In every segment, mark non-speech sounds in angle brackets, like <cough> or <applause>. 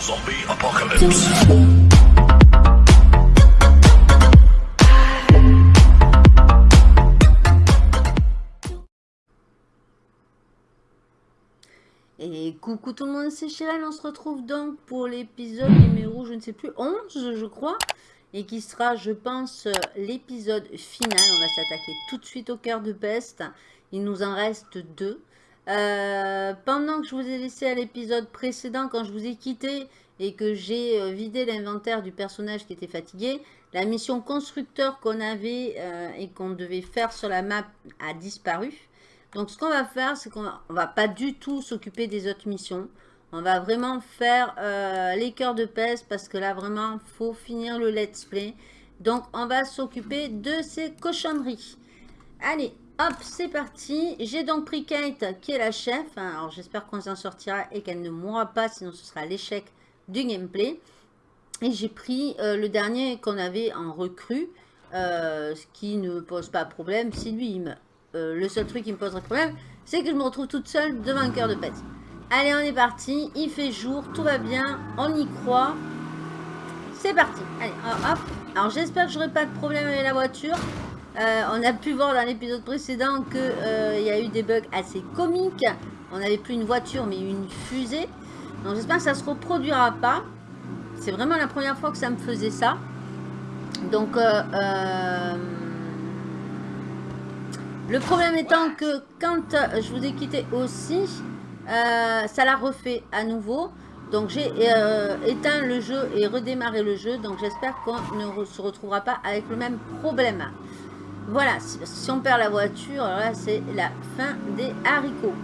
Zombie apocalypse. Et coucou tout le monde, c'est Chérel, on se retrouve donc pour l'épisode numéro, je ne sais plus, 11 je crois, et qui sera, je pense, l'épisode final. On va s'attaquer tout de suite au cœur de peste, il nous en reste deux. Euh, pendant que je vous ai laissé à l'épisode précédent, quand je vous ai quitté et que j'ai euh, vidé l'inventaire du personnage qui était fatigué, la mission constructeur qu'on avait euh, et qu'on devait faire sur la map a disparu. Donc ce qu'on va faire, c'est qu'on va, va pas du tout s'occuper des autres missions. On va vraiment faire les cœurs de peste parce que là vraiment, faut finir le let's play. Donc on va s'occuper de ces cochonneries. Allez, Hop, c'est parti. J'ai donc pris Kate, qui est la chef. Alors, j'espère qu'on s'en sortira et qu'elle ne mourra pas, sinon ce sera l'échec du gameplay. Et j'ai pris euh, le dernier qu'on avait en recrue, euh, ce qui ne pose pas problème si lui. Euh, le seul truc qui me poserait problème, c'est que je me retrouve toute seule devant un cœur de pète. Allez, on est parti. Il fait jour, tout va bien, on y croit. C'est parti. Allez, hop. Alors, j'espère que j'aurai pas de problème avec la voiture. Euh, on a pu voir dans l'épisode précédent qu'il euh, y a eu des bugs assez comiques. On n'avait plus une voiture mais une fusée. Donc j'espère que ça ne se reproduira pas. C'est vraiment la première fois que ça me faisait ça. Donc euh, le problème étant que quand je vous ai quitté aussi, ça l'a refait à nouveau. Donc j'ai éteint le jeu et redémarré le jeu. Donc j'espère qu'on ne se retrouvera pas avec le même problème. Voilà, si, on perd la voiture, là c'est la fin des haricots.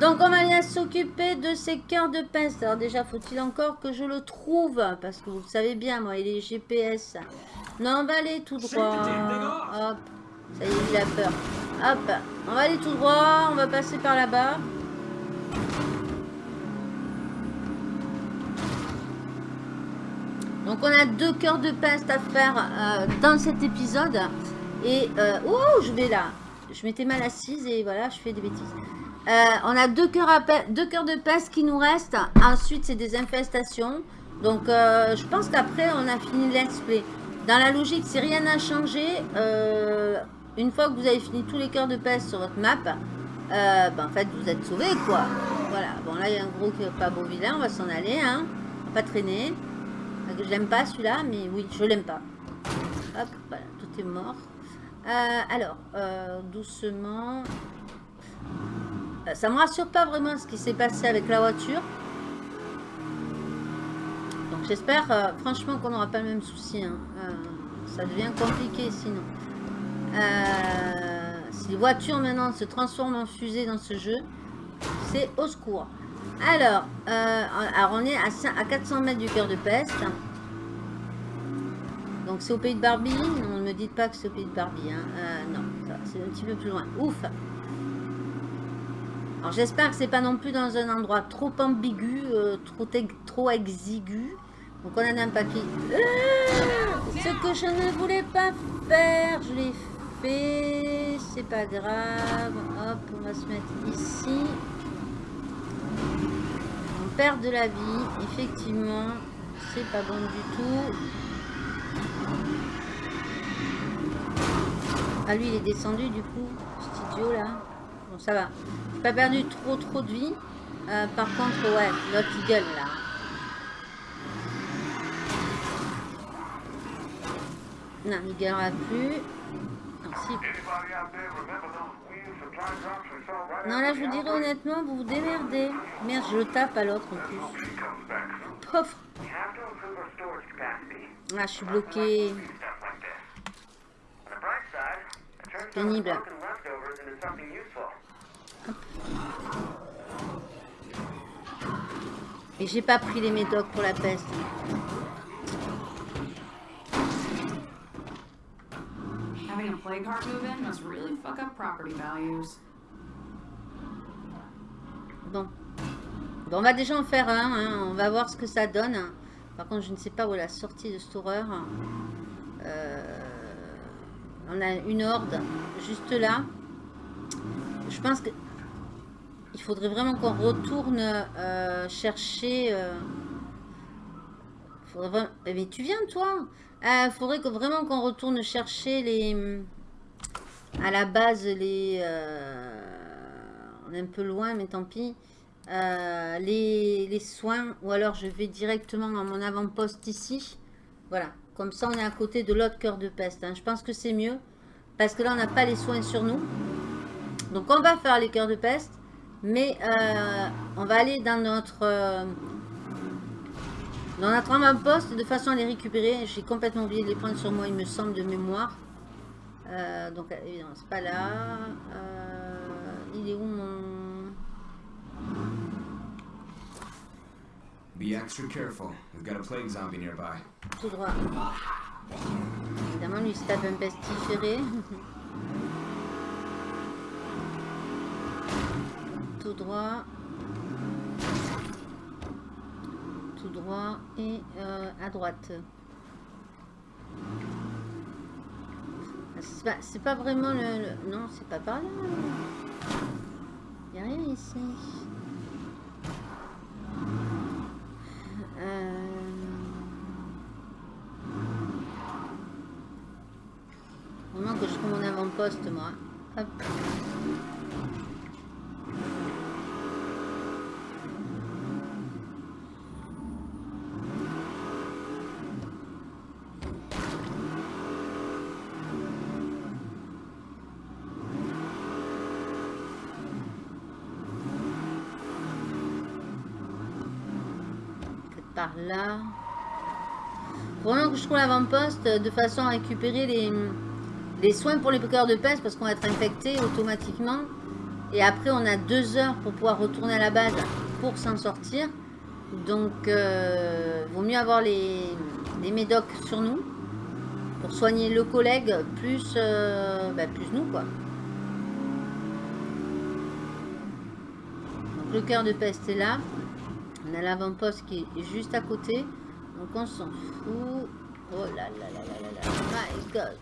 Donc on va aller s'occuper de ces cœurs de pince. Alors déjà, faut-il encore que je le trouve? Parce que vous savez bien, moi, il est GPS. Non, on va aller tout droit. Hop, ça y est, il a peur. Hop, on va aller tout droit, on va passer par là-bas. Donc on a deux cœurs de peste à faire euh, dans cet épisode. Et, euh, oh, je vais là. Je m'étais mal assise et voilà, je fais des bêtises. Euh, on a deux cœurs, de peste qui nous restent. Ensuite, c'est des infestations. Donc, euh, je pense qu'après, on a fini let's play. Dans la logique, si rien n'a changé, une fois que vous avez fini tous les cœurs de peste sur votre map, ben, en fait, vous êtes sauvé quoi. Voilà. Bon, là, il y a un gros pas beau vilain. On va s'en aller, hein. Va pas traîner. Je l'aime pas, celui-là, mais oui, je l'aime pas. Hop, voilà, tout est mort. Euh, alors, euh, doucement. Euh, ça me rassure pas vraiment ce qui s'est passé avec la voiture. Donc j'espère franchement qu'on n'aura pas le même souci. Hein. ça devient compliqué sinon. si les voitures maintenant se transforment en fusée dans ce jeu, c'est au secours. Alors, alors on est à, à 400 mètres du cœur de peste. Donc c'est au pays de Barbie Non, ne me dites pas que c'est au pays de Barbie. Hein. Euh, non, c'est un petit peu plus loin. Ouf Alors j'espère que c'est pas non plus dans un endroit trop ambigu, euh, trop, trop exigu. Donc on en a un papier. Euh, ce que je ne voulais pas faire, je l'ai fait. C'est pas grave. Hop, on va se mettre ici. On perd de la vie, effectivement. C'est pas bon du tout. Ah lui il est descendu du coup, cet idiot là. Bon ça va. J'ai pas perdu trop trop de vie. Euh, par contre ouais, l'autre il gueule là. Non, il gueulera plus. Non. Non, là, je vous dirais honnêtement, vous vous démerdez. Merde, je le tape à l'autre en plus. Pauvre. Ah, je suis bloqué. Pénible. Et j'ai pas pris les médocs pour la peste. Having a plague heart move in must really fuck up property values. Bon. Bon, on va déjà en faire un. Hein. On va voir ce que ça donne. Par contre, je ne sais pas où est la sortie de cette horreur. Euh, on a une horde juste là. Je pense que il faudrait vraiment qu'on retourne euh, chercher euh, Faudrait vraiment- Eh, Mais tu viens, toi Il faudrait que, vraiment qu'on retourne chercher les... À la base, les... euh, On est un peu loin, mais tant pis. Euh, les, les soins. Ou alors, je vais directement à mon avant-poste ici. Voilà. Comme ça, on est à côté de l'autre cœur de peste. hein. Je pense que c'est mieux. Parce que là, on n'a pas les soins sur nous. Donc, on va faire les cœurs de peste. Mais euh, on va aller dans notre... euh, dans notre avant-poste de façon à les récupérer. J'ai complètement oublié de les prendre sur moi, il me semble, de mémoire. Euh, donc, évidemment, c'est pas là. Il est où mon... Be extra careful. We've got a plague zombie nearby. Tout droit. Évidemment, lui, se tape un pestiféré. <laughs> Tout droit. Tout droit et euh, à droite. C'est pas, pas vraiment le, le- Non, c'est pas par là. Il a rien ici. Euh... Vraiment que je avant-poste, moi. Par là. Vraiment que je trouve l'avant-poste de façon à récupérer les, les soins pour les cœurs de peste parce qu'on va être infecté automatiquement. Et après, on a deux heures pour pouvoir retourner à la base pour s'en sortir. Donc, euh, vaut mieux avoir les, les médocs sur nous pour soigner le collègue plus, euh, bah, plus nous, quoi. Donc, le cœur de peste est là. On a l'avant-poste qui est juste à côté. Donc, on s'en fout. Oh là là là là là là. My God.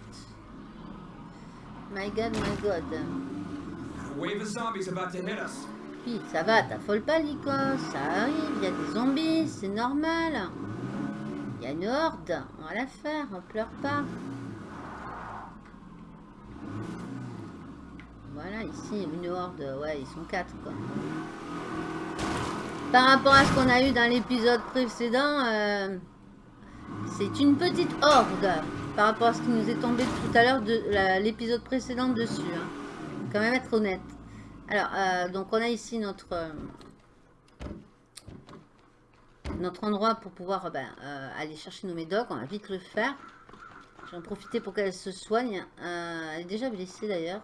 My God, my God. Wave of zombies about to hit us. Puis, ça va, t'affole pas, Lico. Ça arrive, il y a des zombies, c'est normal. Il y a une horde, on va la faire, on pleure pas. Voilà, ici, une horde, ouais, ils sont quatre, quoi. Par rapport à ce qu'on a eu dans l'épisode précédent, euh, c'est une petite horde. Par rapport à ce qui nous est tombé tout à l'heure de l'épisode précédent dessus. hein. Quand même être honnête. Alors, euh, donc on a ici notre euh, notre endroit pour pouvoir euh, ben, aller chercher nos médocs. On va vite le faire. J'en profiter pour qu'elle se soigne. Elle est déjà blessée d'ailleurs.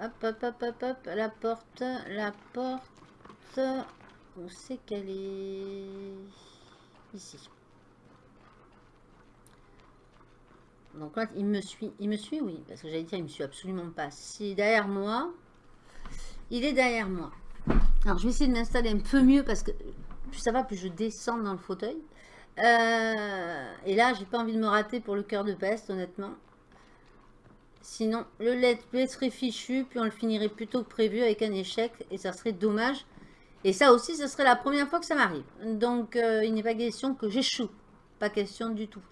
Hop, hop, hop, hop, hop. La porte, la porte. On sait qu'elle est? Ici. Donc là, il me suit. Il me suit, oui. Parce que j'allais dire, il me suit absolument pas. Est derrière moi, il est derrière moi. Alors, je vais essayer de m'installer un peu mieux parce que plus ça va, plus je descends dans le fauteuil. Euh, et là, j'ai pas envie de me rater pour le cœur de peste, honnêtement. Sinon, le let's play serait fichu, puis on le finirait plus tôt que prévu avec un échec, et ça serait dommage. Et ça aussi, ce serait la première fois que ça m'arrive. Donc, euh, il n'est pas question que j'échoue. Pas question du tout.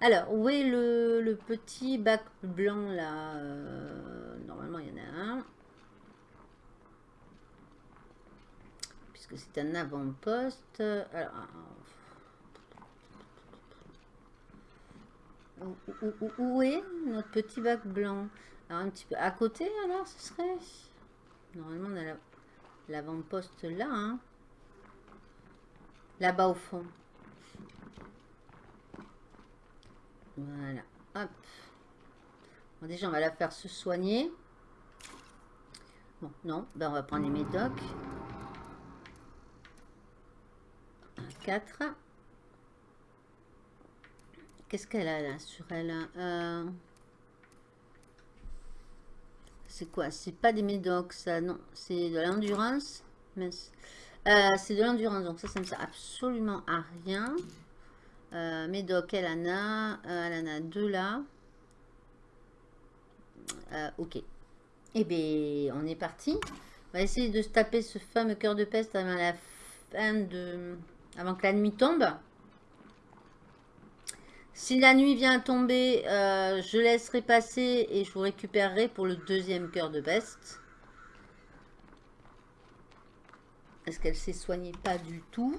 Alors, où est le, petit bac blanc là Euh, Normalement, il y en a un. Puisque c'est un avant-poste. Alors, où, est notre petit bac blanc? Alors, un petit peu à côté, alors, ce serait? Normalement, on a la- l'avant-poste là. hein. Là-bas au fond. Voilà. Hop. Déjà, on va la faire se soigner. Bon, non. Ben, on va prendre les médocs. 4. Qu'est-ce qu'elle a là sur elle hein Euh, C'est quoi? C'est pas des médocs, ça. Non, c'est de l'endurance. Euh, c'est de l'endurance, donc ça, ça ne sert absolument à rien. Euh, Médoc, elle en a, euh, elle en a deux là. Euh, ok. Eh bien, on est parti. On va essayer de se taper ce fameux cœur de peste avant la fin de, avant que la nuit tombe. Si la nuit vient tomber, euh, je laisserai passer et je vous récupérerai pour le deuxième cœur de peste. Est-ce qu'elle s'est soignée? Pas du tout.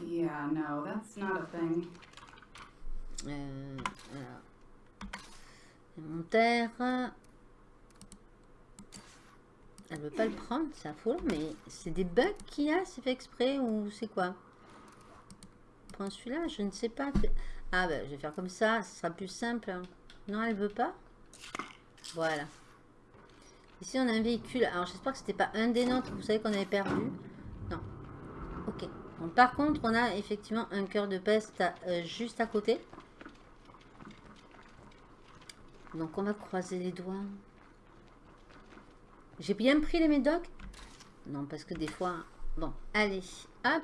Yeah, no, that's not a thing. Euh, voilà. Inventaire. Elle veut pas le prendre, c'est affolant, mais c'est des bugs qu'il y a, c'est fait exprès ou c'est quoi? Prends celui-là, je ne sais pas. Ah ben, je vais faire comme ça, ce sera plus simple. Non, elle veut pas? Voilà. Ici, on a un véhicule. Alors, j'espère que c'était pas un des nôtres, vous savez qu'on avait perdu. Non. Ok. Par contre, on a effectivement un cœur de peste euh, juste à côté. Donc, on va croiser les doigts. J'ai bien pris les médocs? Non, parce que des fois... Bon, allez, hop.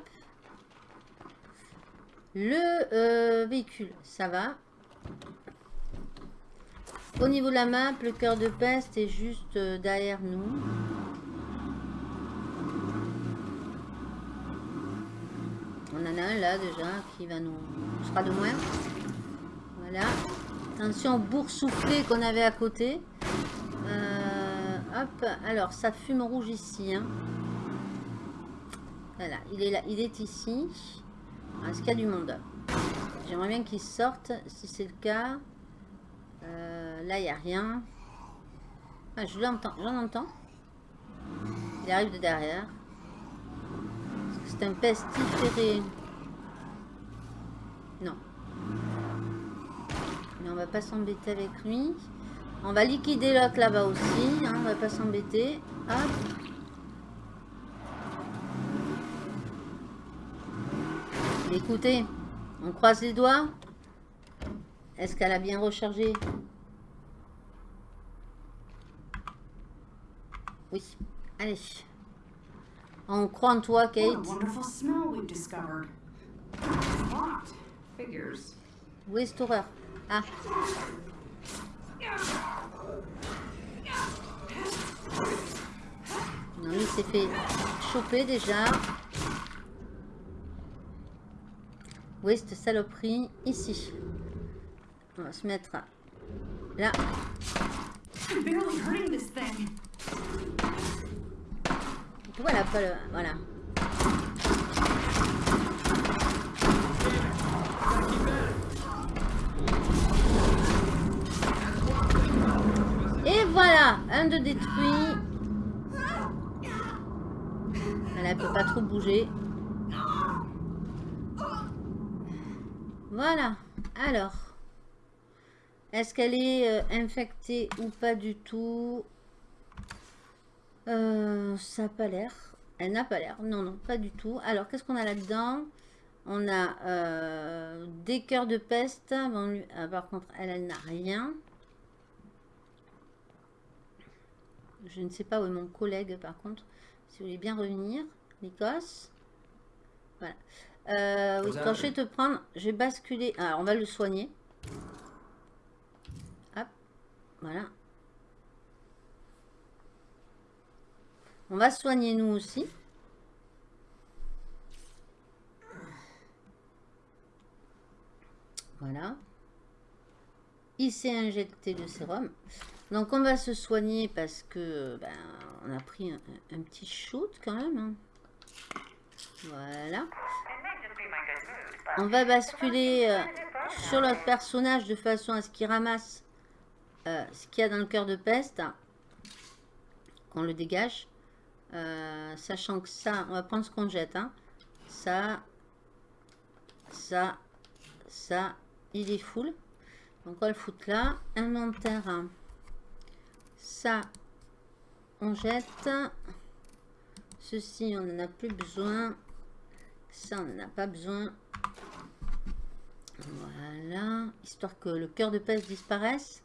Le euh, véhicule, ça va. Au niveau de la map, le cœur de peste est juste euh, derrière nous. On en a un là déjà qui va nous... sera de moins. Voilà. Attention au boursouflé qu'on avait à côté. Euh, hop, alors ça fume rouge ici. Hein. Voilà, il est là, il est ici. Est-ce qu'il y a du monde J'aimerais bien qu'il sorte, si c'est le cas. Euh, là, il n'y a rien. Ah, je l'entends, j'en entends. Il arrive de derrière. Un pestiféré. Non. Mais on va pas s'embêter avec lui. On va liquider l'autre là-bas aussi. Hein, on va pas s'embêter. Hop. Écoutez, on croise les doigts. Est-ce qu'elle a bien rechargé? Oui. Allez. On croit en toi, Kate. Où est cette horreur? Ah. Non, il s'est fait choper déjà. Où est cette saloperie? Ici. On va se mettre là. I'm barely hurting this thing. Voilà, pas le... Voilà. Et voilà, un de détruit. Elle ne peut pas trop bouger. Voilà. Alors. Est-ce qu'elle est euh, infectée ou pas du tout? Euh, Ça n'a pas l'air. Elle n'a pas l'air. Non, non, pas du tout. Alors, qu'est-ce qu'on a là-dedans? On a euh, des cœurs de peste. Bon, lui- ah, par contre, elle, elle n'a rien. Je ne sais pas où est mon collègue, par contre. Si vous voulez bien revenir. L'Écosse. Voilà. Euh, Vous quand je vais te prendre, je vais basculer. Alors, on va le soigner. Hop. Voilà. On va soigner nous aussi. Voilà. Il s'est injecté le sérum. Donc on va se soigner parce que ben, on a pris un, un petit shoot quand même. hein. Voilà. On va basculer euh, sur notre personnage de façon à ce qu'il ramasse euh, ce qu'il y a dans le cœur de peste. Qu'on le dégage. Euh, sachant que ça, on va prendre ce qu'on jette. hein. Ça, ça, ça, il est full. Donc on va le foutre là. Inventaire. Ça, on jette. Ceci, on n'en a plus besoin. Ça, on n'en a pas besoin. Voilà. Histoire que le cœur de peste disparaisse.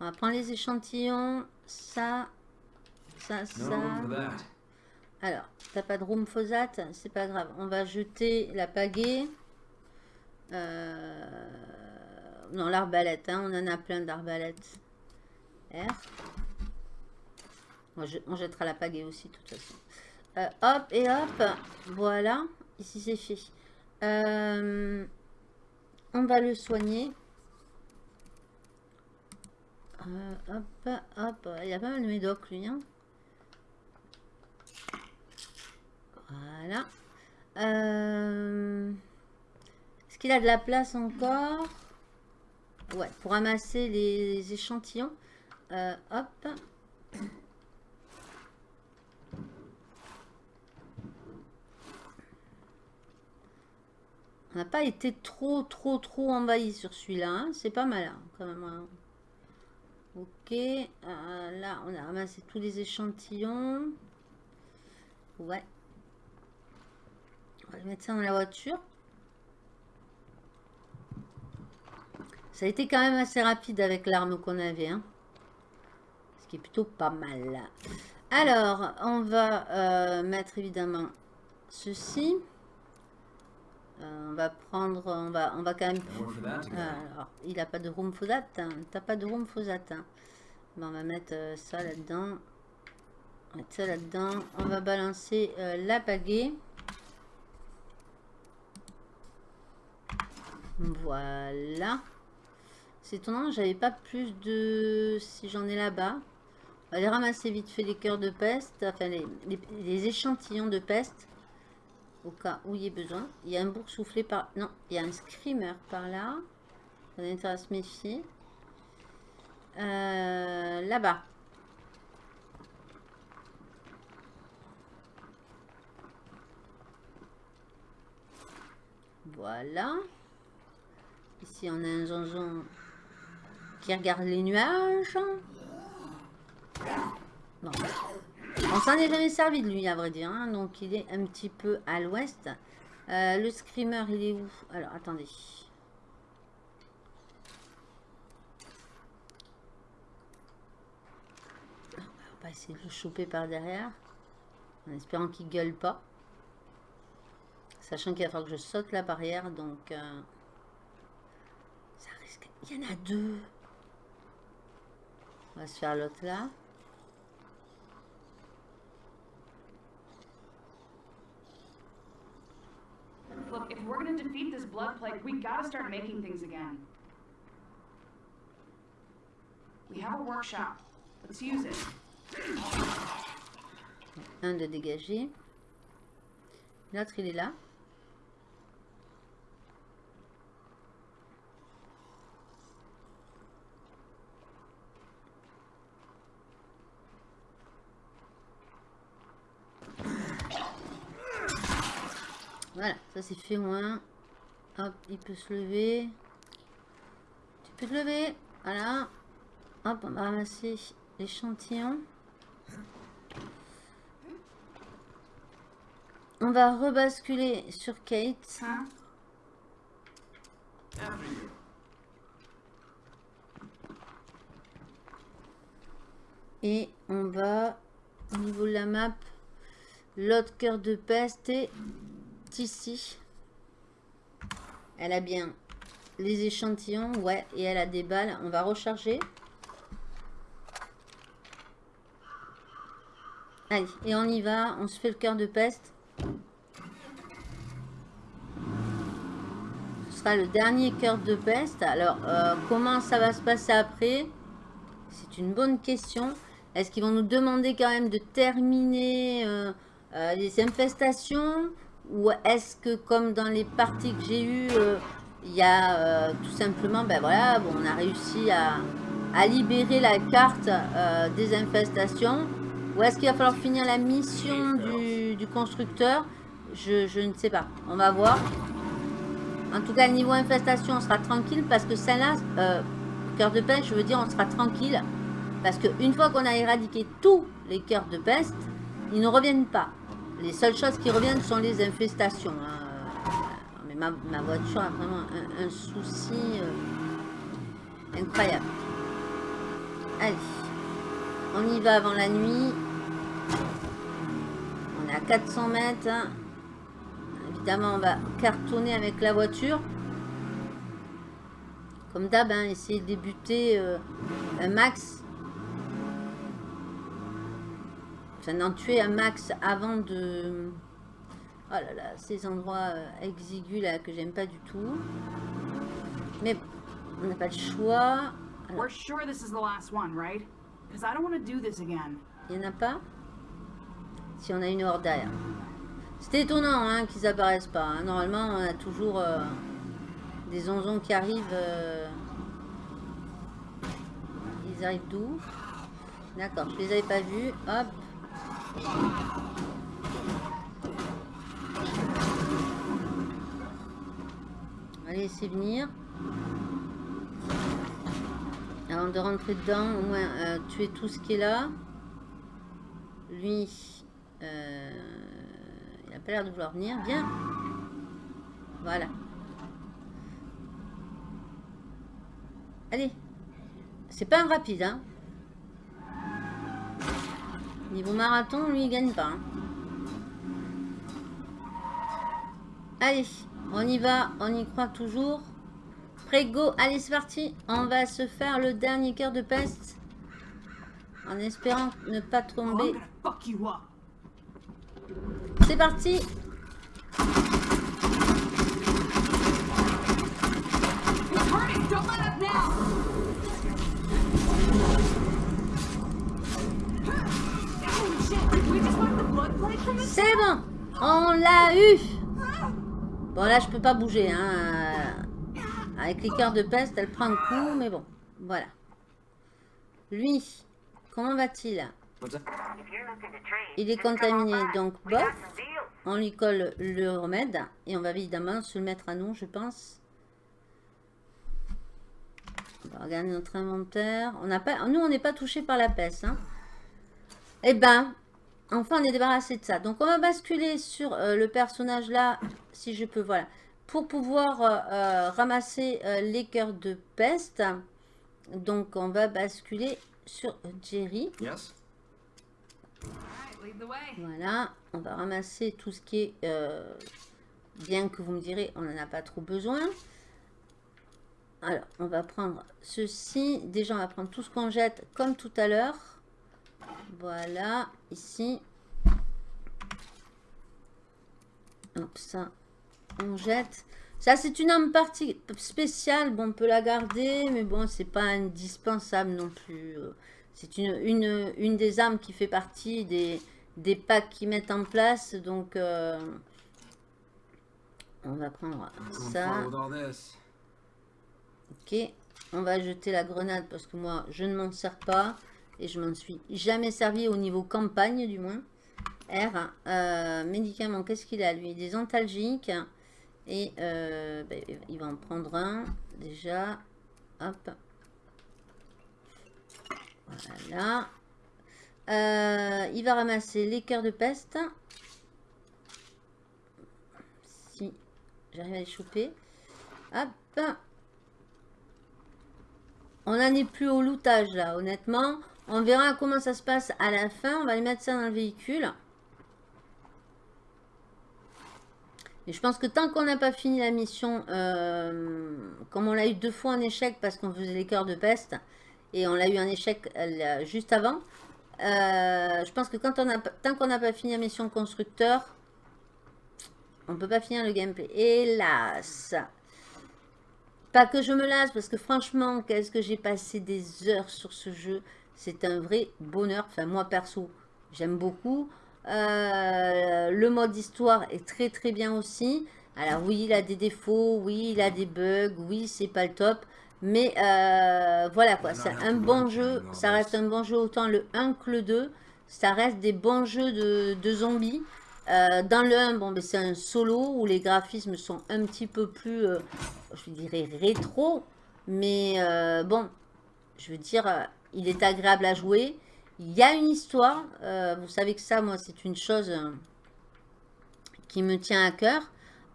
On va prendre les échantillons. Ça, ça, ça. Alors, t'as pas de room phosate, c'est pas grave. On va jeter la pagaie. Euh, Non, l'arbalète, hein, on en a plein d'arbalètes. R. On, je- on jettera la pagaie aussi, de toute façon. Euh, hop, et hop. Voilà. Ici, c'est fait. Euh, on va le soigner. Hop, hop. Il y a pas mal de médocs, lui. hein. Voilà. Euh, Est-ce qu'il a de la place encore? Ouais, pour ramasser les échantillons. Euh, hop. On n'a pas été trop, trop, trop envahi sur celui-là. hein. C'est pas mal, hein, quand même. hein. Ok. euh, là, on a ramassé tous les échantillons. Ouais. On va mettre ça dans la voiture. Ça a été quand même assez rapide avec l'arme qu'on avait. hein. Ce qui est plutôt pas mal. Alors, on va euh, mettre évidemment ceci. Euh, on va prendre, on va, on va quand même... Alors, il a pas de room for that. hein. T'as pas de room for that. hein. Bon, on va mettre euh, ça là-dedans. On va mettre ça là-dedans. On va balancer euh, la pagaie. Voilà. C'est étonnant, j'avais pas plus de... Si j'en ai là-bas. On va aller ramasser vite fait les cœurs de peste. Enfin, les, les- les échantillons de peste. Au cas où il y ait besoin. Il y a un bourg soufflé par... Non, il y a un screamer par là. On a intérêt à se méfier. Euh, Là-bas. Voilà. On a un zonzon qui regarde les nuages. Bon. On s'en est jamais servi de lui, à vrai dire. hein, Donc, il est un petit peu à l'ouest. Euh, le screamer, il est où? Alors, attendez. On va essayer de le choper par derrière. En espérant qu'il gueule pas. Sachant qu'il va falloir que je saute la barrière. Donc, euh. Il y en a deux. On va se faire l'autre là. Look, if we're gonna defeat this blood plague, we gotta start making things again. We have a workshop. Let's use it. Un de dégager. L'autre, il est là. Voilà, ça c'est fait moins. Hop, il peut se lever. Tu peux te lever. Voilà. Hop, on va ramasser l'échantillon. On va rebasculer sur Kate. Et on va, au niveau de la map, l'autre cœur de peste ici. Elle a bien les échantillons, ouais, et elle a des balles. On va recharger. Allez, et on y va. On se fait le cœur de peste. Ce sera le dernier cœur de peste. Alors, euh, comment ça va se passer après? C'est une bonne question. Est-ce qu'ils vont nous demander quand même de terminer euh, euh, les infestations? Ou est-ce que comme dans les parties que j'ai eues, euh, il y a euh, tout simplement, ben voilà, bon, on a réussi à, à libérer la carte euh, des infestations Ou est-ce qu'il va falloir finir la mission du, du constructeur? Je, je ne sais pas. On va voir. En tout cas, niveau infestation, on sera tranquille parce que celle-là, euh, cœur de peste, je veux dire, on sera tranquille. Parce qu'une fois qu'on a éradiqué tous les cœurs de peste, ils ne reviennent pas. Les seules choses qui reviennent sont les infestations. hein. Mais ma, voiture a vraiment un, un souci euh, incroyable. Allez, on y va avant la nuit. On est à 400 mètres. hein. Évidemment, on va cartonner avec la voiture. Comme d'hab, hein, essayer de débuter euh, un max enfin, d'en tuer un max avant de... Oh là là, ces endroits euh, exigus là que j'aime pas du tout. Mais bon, on n'a pas le choix. Alors, We're sure this is the last one, right? Because I don't want to do this again. il n'y en a pas? Si on a une horde derrière. C'est étonnant hein, qu'ils apparaissent pas. hein. Normalement, on a toujours euh, des onzons qui arrivent. euh, Ils arrivent d'où? D'accord, je les avais pas vus. Hop. On va laisser venir. Avant de rentrer dedans, au moins euh, tuer tout ce qui est là. Lui, euh, il a pas l'air de vouloir venir. Viens. Voilà. Allez. C'est pas un rapide, hein. Niveau marathon, lui, il gagne pas. hein. Allez, on y va, on y croit toujours. Prêt, go, allez, c'est parti. On va se faire le dernier cœur de peste. En espérant ne pas tomber. C'est parti It's hurting. Don't let up now. C'est bon On l'a eu Bon, là, je peux pas bouger. Hein. Avec les cœurs de peste, elle prend un coup, mais bon. Voilà. Lui, comment va-t-il? Il est contaminé, donc bof. On lui colle le remède. Et on va évidemment se le mettre à nous, je pense. On va regarder notre inventaire. On n'a pas, nous, on n'est pas touché par la peste. Hein. Eh ben, enfin, on est débarrassé de ça. Donc, on va basculer sur euh, le personnage là, si je peux, voilà. Pour pouvoir euh, euh, ramasser euh, les cœurs de peste. Donc, on va basculer sur Jerry. Yes? Alright, lead the way. Voilà, on va ramasser tout ce qui est... bien que vous me direz, on n'en a pas trop besoin. Alors, on va prendre ceci. Déjà, on va prendre tout ce qu'on jette comme tout à l'heure. Voilà, ici. Hop, ça, on jette. Ça, c'est une arme partie spéciale. Bon, on peut la garder, mais bon, c'est pas indispensable non plus. Euh, C'est une, une, une des armes qui fait partie des, des packs qu'ils mettent en place. Donc, euh, on va prendre ça. Ok, on va jeter la grenade parce que moi, je ne m'en sers pas. Et je m'en suis jamais servi au niveau campagne, du moins. R, euh, médicaments, qu'est-ce qu'il a lui? Des antalgiques. Et euh, ben, il va en prendre un, déjà. Hop. Voilà. Euh, il va ramasser les cœurs de peste. Si j'arrive à les choper. Hop. On n'en est plus au lootage là, honnêtement. On verra comment ça se passe à la fin. On va les mettre ça dans le véhicule. Et je pense que tant qu'on n'a pas fini la mission, euh, comme on l'a eu deux fois en échec parce qu'on faisait les cœurs de peste, et on l'a eu en échec euh, juste avant, euh, je pense que quand tant qu'on n'a pas fini la mission constructeur, on ne peut pas finir le gameplay. Hélas Pas que je me lasse, parce que franchement, qu'est-ce que j'ai passé des heures sur ce jeu? C'est un vrai bonheur. Enfin, moi, perso, j'aime beaucoup. Euh, le mode histoire est très très bien aussi. Alors oui, il a des défauts, oui, il a des bugs, oui, c'est pas le top. Mais euh, voilà quoi, c'est un bon jeu. Ça reste un bon jeu, autant le 1 que le 2. Ça reste des bons jeux de, de zombies. Euh, dans le 1, bon, ben, c'est un solo où les graphismes sont un petit peu plus, euh, je dirais, rétro. Mais euh, bon, je veux dire, il est agréable à jouer. Il y a une histoire. euh, vous savez que ça, moi, c'est une chose euh, qui me tient à cœur.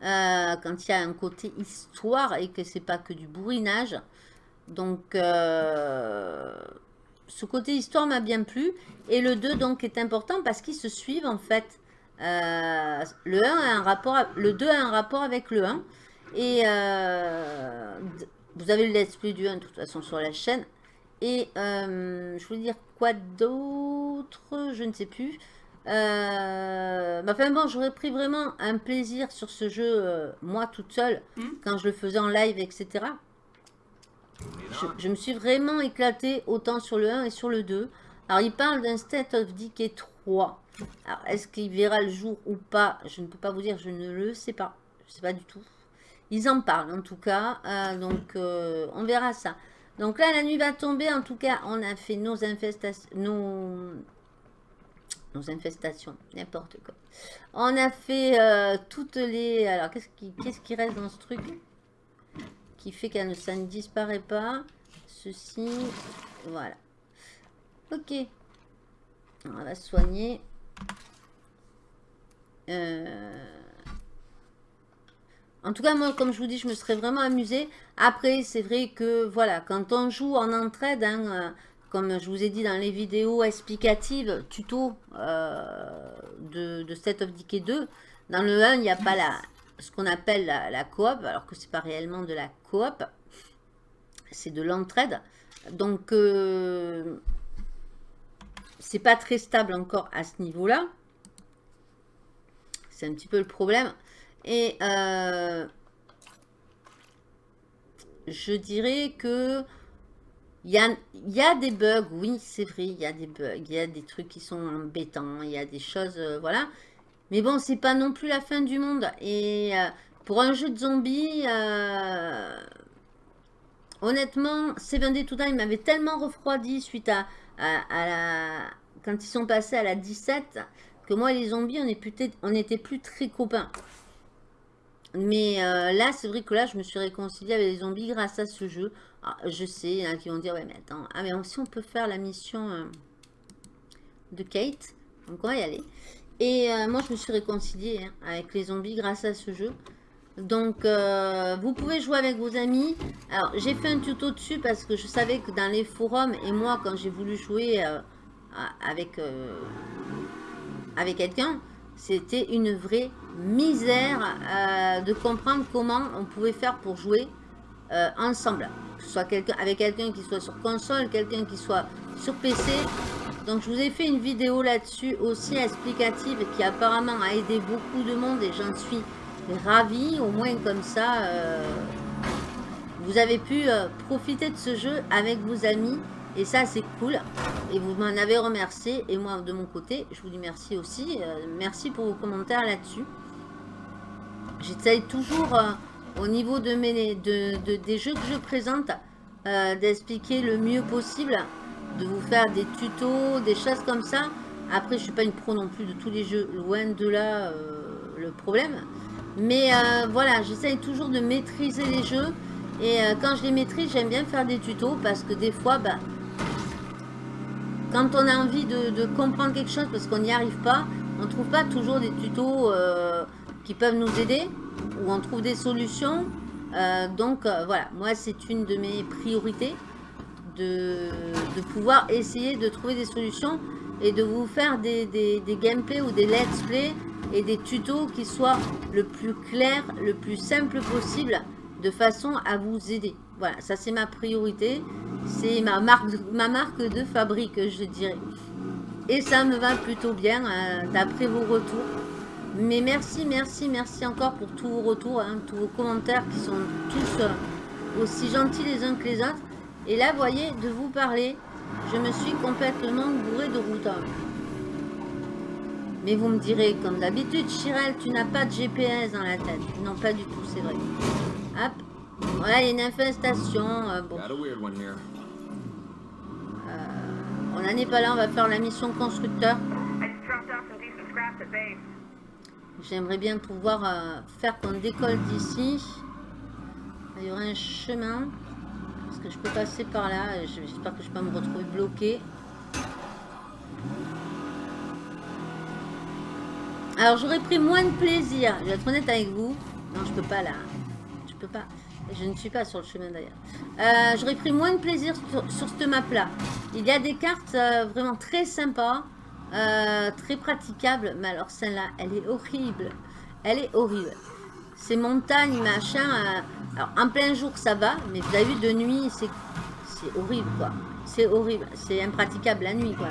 euh, quand il y a un côté histoire et que c'est pas que du bourrinage. Donc, ce côté histoire m'a bien plu. Et le 2, donc, est important parce qu'ils se suivent, en fait. Le 1 a un le 2 a un rapport avec le 1. Et vous avez le let's play du 1 de toute façon sur la chaîne. Et euh, je voulais dire quoi d'autre? Je ne sais plus. Euh, bah, enfin bon, j'aurais pris vraiment un plaisir sur ce jeu, euh, moi toute seule, Hmm? quand je le faisais en live, etc. Je, je me suis vraiment éclatée autant sur le 1 et sur le 2. Alors, il parle d'un State of Decay 3. Alors, est-ce qu'il verra le jour ou pas? Je ne peux pas vous dire, je ne le sais pas. Je ne sais pas du tout. Ils en parlent en tout cas. euh, donc, on verra ça. Donc là, la nuit va tomber. En tout cas, on a fait nos infestations. Nos, infestations, n'importe quoi. On a fait euh, toutes les... Alors, qu'est-ce qui, reste dans ce truc Qui fait que ça ne disparaît pas? Ceci, voilà. Ok. On va soigner. Euh, En tout cas, moi, comme je vous dis, je me serais vraiment amusée. Après, c'est vrai que, voilà, quand on joue en entraide, hein, euh, comme je vous ai dit dans les vidéos explicatives, tuto euh, de, de of Decay 2, dans le 1, il n'y a pas ce qu'on appelle la, coop, alors que c'est pas réellement de la coop, c'est de l'entraide. Donc, euh, c'est pas très stable encore à ce niveau-là. C'est un petit peu le problème. Et euh, je dirais que il y a, des bugs, oui, c'est vrai, il y a des bugs, il y a des trucs qui sont embêtants, il y a des choses, euh, voilà. Mais bon, c'est pas non plus la fin du monde. Et euh, pour un jeu de zombies, euh, honnêtement, Seven Day to Die m'avait tellement refroidi suite à, à. Quand ils sont passés à la 17, que moi et les zombies, on, est plus on plus très copains. Mais euh, là, c'est vrai que là, je me suis réconciliée avec les zombies grâce à ce jeu. Ah, je sais, il y en a qui vont dire, ouais, mais attends, ah, mais si on peut faire la mission euh, de Kate, donc on va y aller. Et euh, moi, je me suis réconciliée hein, avec les zombies grâce à ce jeu. Donc, vous pouvez jouer avec vos amis. Alors, j'ai fait un tuto dessus parce que je savais que dans les forums, et moi, quand j'ai voulu jouer avec, avec quelqu'un, c'était une vraie misère euh, de comprendre comment on pouvait faire pour jouer euh, ensemble. Soit quelqu'un avec quelqu'un qui soit sur console, quelqu'un qui soit sur PC. Donc, je vous ai fait une vidéo là-dessus aussi explicative qui apparemment a aidé beaucoup de monde et j'en suis ravie. Au moins comme ça, euh, vous avez pu profiter de ce jeu avec vos amis. Et ça, c'est cool. Et vous m'en avez remercié. Et moi, de mon côté, je vous dis merci aussi. Merci pour vos commentaires là-dessus. J'essaye toujours, euh, au niveau de mes, de, de- des jeux que je présente, euh, d'expliquer le mieux possible. De vous faire des tutos, des choses comme ça. Après, je suis pas une pro non plus de tous les jeux. Loin de là, euh, le problème. Mais voilà, j'essaye toujours de maîtriser les jeux. Et quand je les maîtrise, j'aime bien faire des tutos parce que des fois, bah, quand on a envie de, comprendre quelque chose parce qu'on n'y arrive pas, on ne trouve pas toujours des tutos qui peuvent nous aider ou on trouve des solutions. Euh, donc euh, voilà, moi c'est une de mes priorités de, pouvoir essayer de trouver des solutions et de vous faire des, des, des gameplays ou des let's play et des tutos qui soient le plus clair, le plus simple possible de façon à vous aider. Voilà, ça c'est ma priorité. C'est ma marque, ma marque de fabrique, je dirais. Et ça me va plutôt bien euh, d'après vos retours. Mais merci, merci, merci encore pour tous vos retours, hein, tous vos commentaires qui sont tous euh, aussi gentils les uns que les autres. Et là, vous voyez, de vous parler, je me suis complètement bourré de route. Mais vous me direz, comme d'habitude, Chirel, tu n'as pas de GPS dans la tête. Non, pas du tout, c'est vrai. Hop. Voilà, il y a une infestation. euh, bon, here. on n'en est pas là, on va faire la mission constructeur. J'aimerais bien pouvoir euh, faire qu'on décolle d'ici. Il y aurait un chemin. Parce que je peux passer par là. J'espère que je ne vais pas me retrouver bloqué. Alors j'aurais pris moins de plaisir. Je vais être honnête avec vous. Non, je peux pas là. Je peux pas. Je ne suis pas sur le chemin d'ailleurs. Euh, j'aurais pris moins de plaisir sur, sur cette map là. Il y a des cartes euh, vraiment très sympas. Euh, très praticables. Mais alors celle-là, elle est horrible. Elle est horrible. Ces montagnes, machin. euh, alors en plein jour ça va. Mais vous avez vu de nuit, c'est c'est horrible quoi. C'est horrible. C'est impraticable la nuit quoi.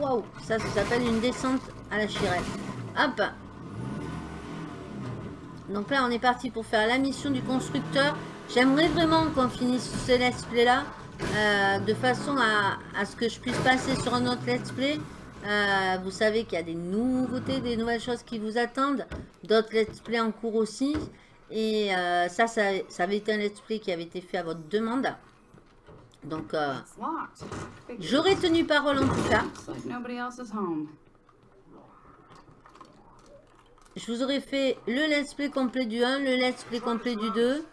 Waouh, ça, ça s'appelle une descente à la chirelle. Hop. Donc là, on est parti pour faire la mission du constructeur. J'aimerais vraiment qu'on finisse ce let's play là. Euh, de façon à, à ce que je puisse passer sur un autre let's play. Euh, vous savez qu'il y a des nouveautés, des nouvelles choses qui vous attendent. D'autres let's play en cours aussi. Et euh, ça, ça, ça avait été un let's play qui avait été fait à votre demande. Donc, j'aurais tenu parole en tout cas. Looks like nobody else is home. Je vous aurais fait le let's play complet du 1, le let's play complet du 2.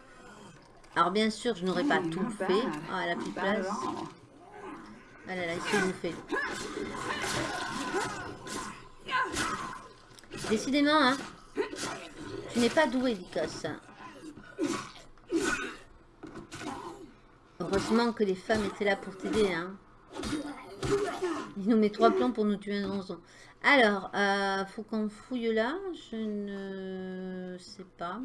Alors bien sûr, je n'aurais pas Hmm, tout not fait. Ah, elle a plus de place. Ah là là, il s'est bouffé. Décidément, hein. Tu n'es pas doué, Lycos. Heureusement que les femmes étaient là pour t'aider, hein. Il nous met trois plans pour nous tuer un zonzon. Alors, euh, faut qu'on fouille là. Je ne sais pas.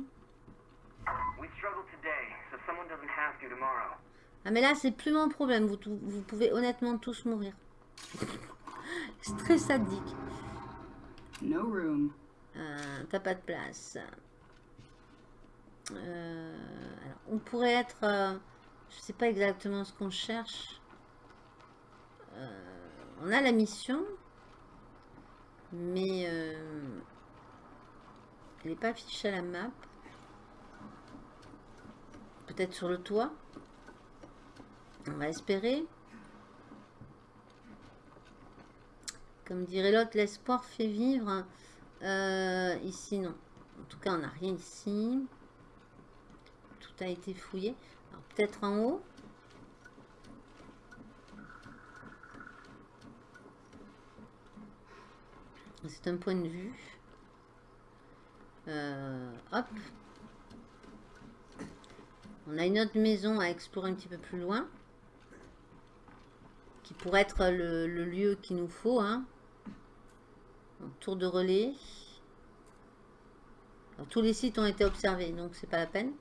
We struggled today, so someone doesn't have to tomorrow. Ah mais là c'est plus mon problème, vous, vous pouvez honnêtement tous mourir. <laughs> C'est très sadique. No room. Euh, T'as pas de place. Euh, alors, on pourrait être... euh, je sais pas exactement ce qu'on cherche. On a la mission. Mais... elle n'est pas affichée à la map. Peut-être sur le toit. On va espérer. Comme dirait l'autre, l'espoir fait vivre. Euh, ici, non. En tout cas, on n'a rien ici. Tout a été fouillé. Peut-être en haut. C'est un point de vue. Euh, hop. On a une autre maison à explorer un petit peu plus loin. Qui pourrait être le, lieu qu'il nous faut. Hein. Tour de relais. Tous les sites ont été observés, donc c'est pas la peine.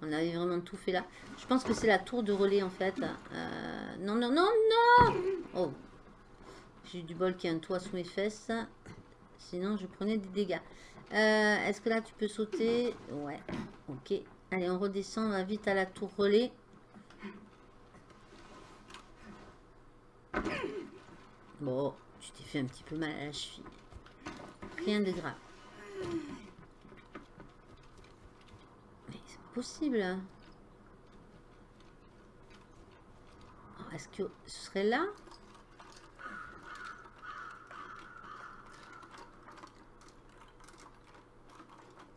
On avait vraiment tout fait là. Je pense que c'est la tour de relais en fait. Euh, non, non, non, non Oh J'ai du bol qu'il y a un toit sous mes fesses. Sinon, je prenais des dégâts. Euh, Est-ce que là, tu peux sauter? Ouais, ok. Allez, on redescend, on va vite à la tour relais. Bon, tu t'es fait un petit peu mal à la cheville. Rien de grave. Mais c'est pas possible. hein. Est-ce que ce serait là?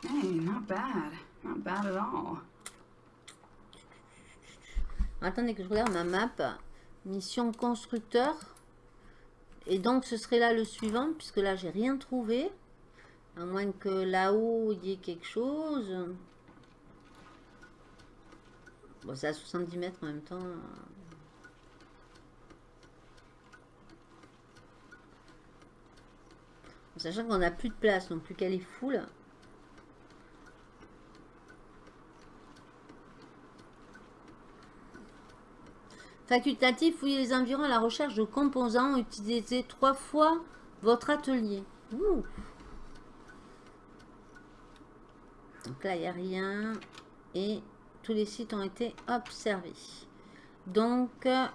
Hey, not bad. Attendez que je regarde ma map. Mission constructeur. Et donc ce serait là le suivant, puisque là j'ai rien trouvé. À moins que là-haut il y ait quelque chose. Bon, c'est à 70 mètres en même temps. Sachant qu'on n'a plus de place, non plus qu'elle est full. Facultatif, fouillez les environs à la recherche de composants. Utilisez trois fois votre atelier. Donc là, il n'y a rien. Et tous les sites ont été observés. Donc, euh,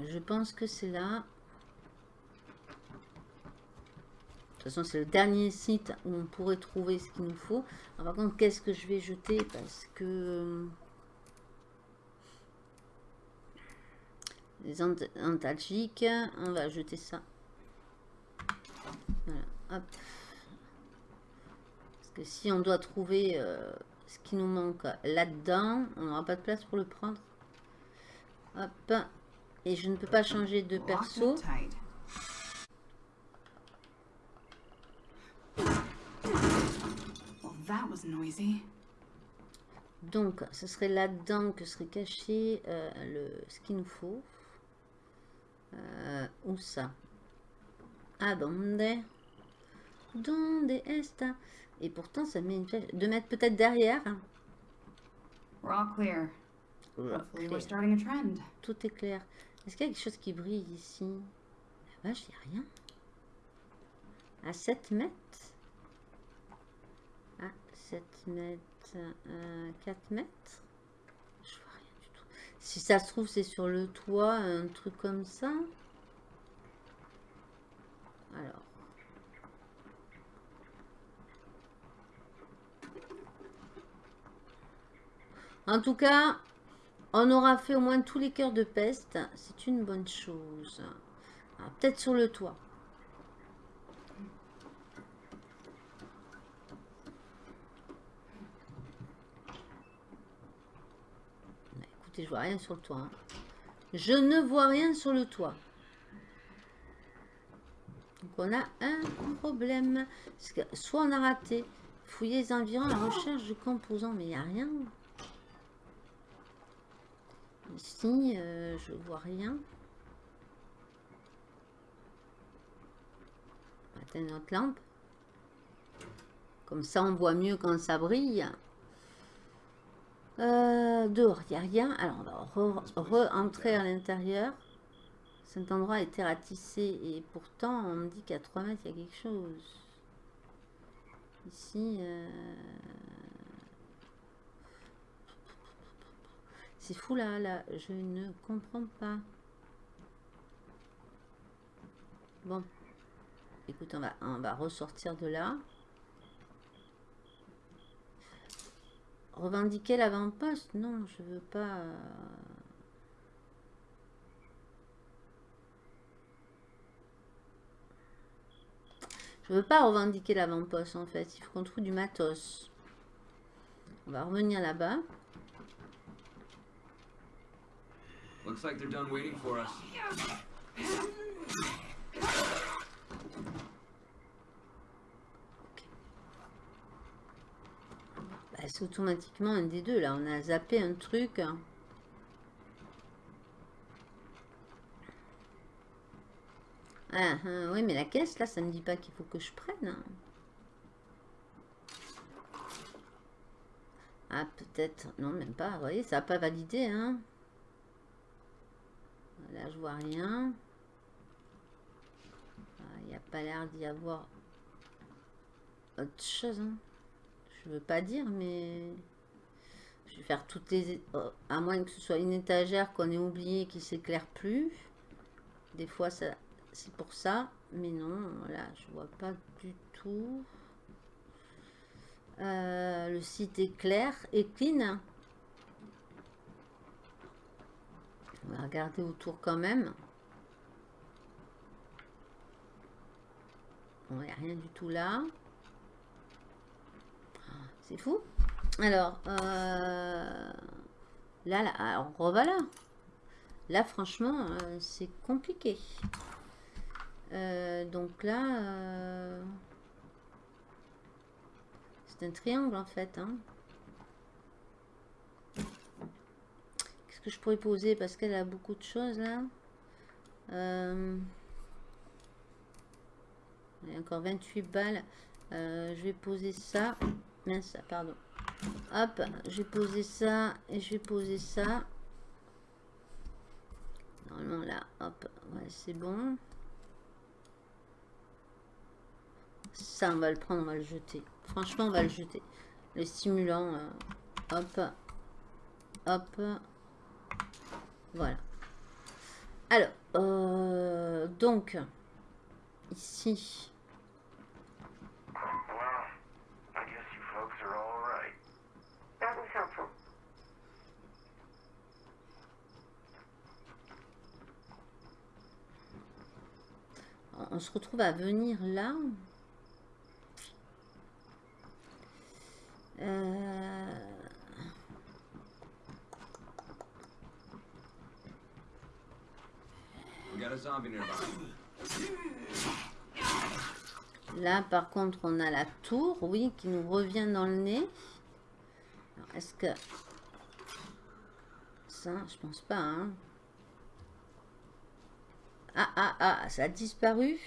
je pense que c'est là. De toute façon, c'est le dernier site où on pourrait trouver ce qu'il nous faut. Par contre, qu'est-ce que je vais jeter? Parce que... euh, Les ant- antalgiques, on va jeter ça. Voilà, hop. Parce que si on doit trouver euh, ce qui nous manque là-dedans, on n'aura pas de place pour le prendre. Hop. Et je ne peux pas changer de perso. it tight. Well, that was noisy. Donc, ce serait là-dedans que serait caché euh, le, ce qu'il nous faut. Euh, où ça? Ah, donde Donde esta Et pourtant, ça met une flèche. De mettre peut-être derrière. hein. We're all clear. Voilà, Hopefully, clair. we're starting a trend. Tout est clair. Est-ce qu'il y a quelque chose qui brille ici? La vache, il n'y a rien. À 7 mètres À 7 mètres, euh, 4 mètres Je vois rien du tout. Si ça se trouve, c'est sur le toit, un truc comme ça. Alors. En tout cas, on aura fait au moins tous les cœurs de peste. C'est une bonne chose. Alors, Peut-être sur le toit. Bah, Je vois rien sur le toit. hein. Je ne vois rien sur le toit. Donc on a un problème. Soit on a raté. Fouiller les environs la recherche de composants. Mais il n'y a rien. Ici, euh, je vois rien. On va notre lampe. Comme ça, on voit mieux quand ça brille. Euh, dehors, il n'y a rien. Alors, on va re- re-entrer à l'intérieur. Cet endroit a été ratissé et pourtant, on me dit qu'à 3 mètres, il y a quelque chose. Ici, euh, c'est fou là, là, je ne comprends pas. Bon, écoute, on va, on va ressortir de là. Revendiquer l'avant-poste Non, je veux pas. euh, Je veux pas revendiquer l'avant-poste en fait. Il faut qu'on trouve du matos. On va revenir là-bas. Looks like they're done waiting for us. C'est automatiquement un des deux là. On a zappé un truc. Ah, ah, oui, mais la caisse là, ça ne dit pas qu'il faut que je prenne. Ah, peut-être. Non, même pas. Vous voyez, ça n'a pas validé. Hein. Là, je vois rien. Ah, Il n'y a pas l'air d'y avoir autre chose. hein. Je veux pas dire, mais je vais faire toutes les. oh, À moins que ce soit une étagère qu'on ait oublié qui s'éclaire plus. Des fois, ça, c'est pour ça. Mais non, là, je vois pas du tout. Euh, le site est clair et clean. On va regarder autour quand même. Bon, il n'y a rien du tout là. Fou. Alors, euh, là, là, alors revoilà. Là, franchement, euh, c'est compliqué. Euh, donc là, c'est un triangle en fait. hein. Qu'est-ce que je pourrais poser? Parce qu'elle a beaucoup de choses là. Encore 28 balles. Je vais poser ça. Mince, pardon. Hop, je vais poser ça et je vais poser ça. Normalement là, hop, ouais, c'est bon. Ça, on va le prendre, on va le jeter. Franchement, on va le jeter. Le stimulant, euh, hop, hop, voilà. Alors, euh, donc, ici, Well, I guess you folks are all right. That was helpful. On- se retrouve à venir là. Euh, We got a zombie nearby. Là, par contre, on a la tour, oui, qui nous revient dans le nez. Alors, Est-ce que... Ça, je pense pas, hein. Ah, ah, ah, ça a disparu.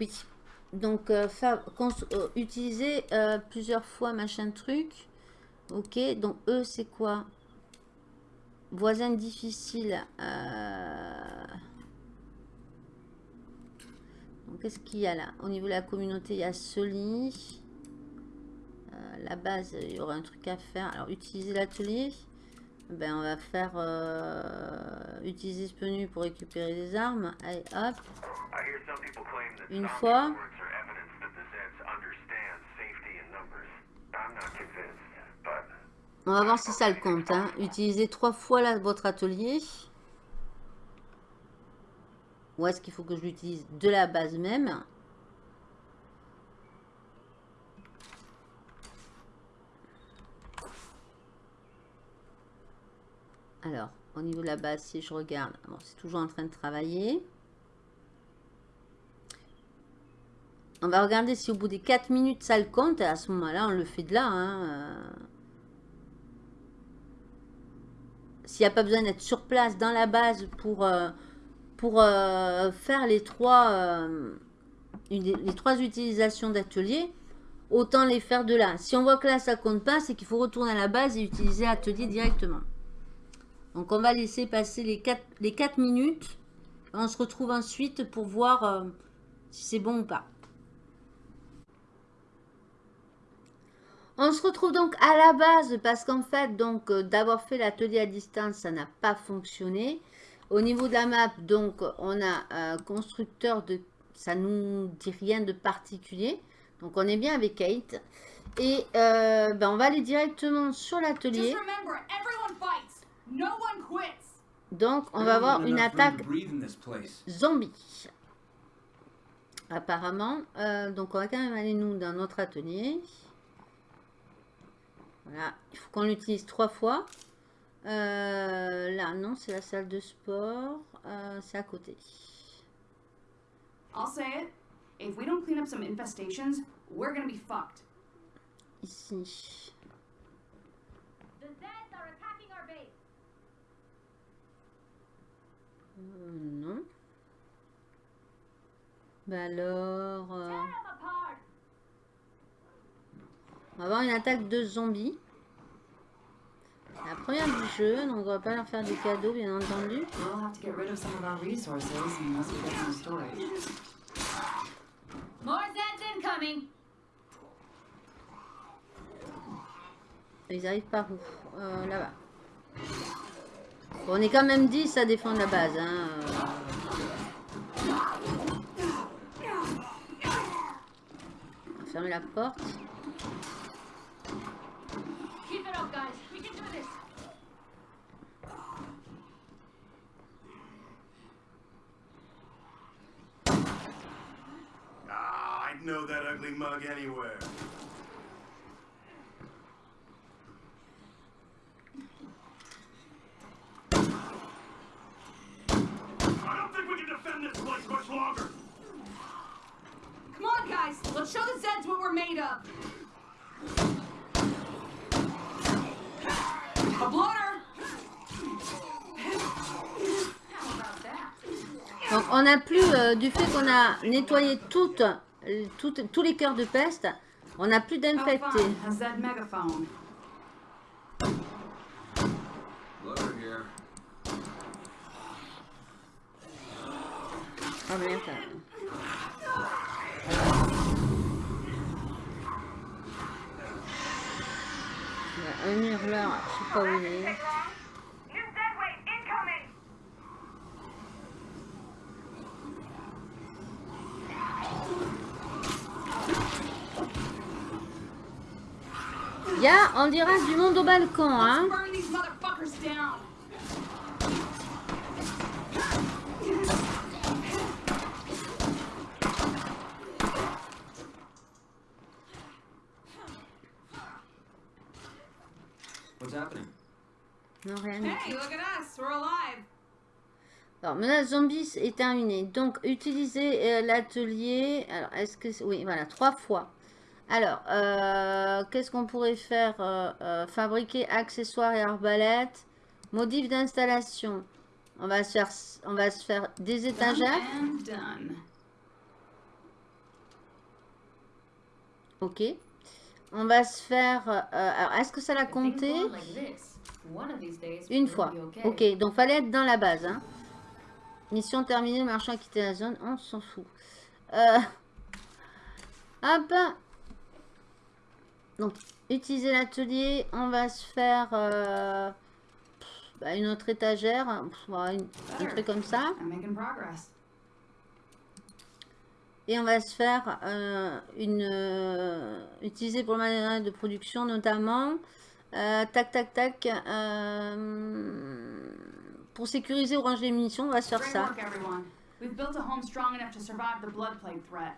Oui. Donc, euh, euh, utiliser euh, plusieurs fois machin truc. Ok, donc eux, c'est quoi? Voisin difficile. qu'est-ce qu'il y a là? Au niveau de la communauté, il y a Soli. La base, il y aura un truc à faire. Alors, utiliser l'atelier. Ben, on va faire euh, utiliser ce menu pour récupérer des armes. Allez, hop. Une fois. On va voir si ça le compte. Hein. Utilisez trois fois là, votre atelier. Ou est-ce qu'il faut que je l'utilise de la base même? Alors, au niveau de la base, si je regarde, c'est toujours en train de travailler. On va regarder si au bout des 4 minutes ça le compte. À ce moment-là, on le fait de là. hein. S'il n'y a pas besoin d'être sur place dans la base pour, euh, euh, faire les trois, euh, les trois utilisations d'atelier, autant les faire de là. Si on voit que là ça compte pas, c'est qu'il faut retourner à la base et utiliser atelier directement. Donc on va laisser passer les 4, les 4 minutes. On se retrouve ensuite pour voir euh, si c'est bon ou pas. On se retrouve donc à la base parce qu'en fait, donc euh, d'avoir fait l'atelier à distance, ça n'a pas fonctionné. Au niveau de la map, donc on a un constructeur de, ça nous dit rien de particulier. Donc on est bien avec Kate et euh, ben, on va aller directement sur l'atelier. Just remember, everyone fights. No one quits. Donc on va avoir une attaque zombie. Apparemment, Euh, donc on va quand même aller nous dans notre atelier. Voilà, il faut qu'on l'utilise trois fois. Euh, là, non, c'est la salle de sport. Euh, c'est à côté. I'll say it. If we don't clean up some infestations, we're gonna be fucked. Ici. The Zeds are attacking our base. Euh, non. Bah alors, euh, on va avoir une attaque de zombies. La première du jeu, donc on va pas leur faire des cadeaux, bien entendu. We'll have to get rid of some of our resources unless we get some storage. More Zeds incoming. Ils arrivent par où? Euh, Là-bas. Bon, on est quand même 10 à défendre la base. Hein. On va fermer la porte. Ah, I'd know that ugly mug anywhere. I don't think we can defend this place much longer. Come on, guys. Let's show the Zeds what we're made of. A bloater. How about that? Donc, on n'a plus, euh, du fait qu'on a nettoyé toutes, toutes- tous les cœurs de peste, on n'a plus d'infectés. Ah, merde. Il y a un hurleur, je sais pas où il est. Il y a, on dirait, du monde au balcon, hein. Burn these motherfuckers down. What's happening? Non, rien. Hey, look at us. We're alive. Alors, menace zombies est terminée. Donc, utiliser euh, l'atelier. Alors, est-ce que... c'est- Oui, voilà, trois fois. Alors, euh, qu'est-ce qu'on pourrait faire Euh, euh, Fabriquer accessoires et arbalètes. Modif d'installation. On va se faire, on va se faire des étagères. Ok. On va se faire... euh, alors, est-ce que ça l'a compté? Une fois. Ok, donc fallait être dans la base. Hein. Mission terminée, le marchand a quitté la zone. On s'en fout. Euh... <laughs> Hop. Donc, utiliser l'atelier. On va se faire euh, bah, une autre étagère. Voilà, une- un truc comme ça. Et on va se faire euh, une... euh, utiliser pour le matériel de production notamment. Tac, tac, tac. pour sécuriser ou ranger les munitions, on va se faire ça. work, everyone. We've built a home strong enough to survive the blood plague threat.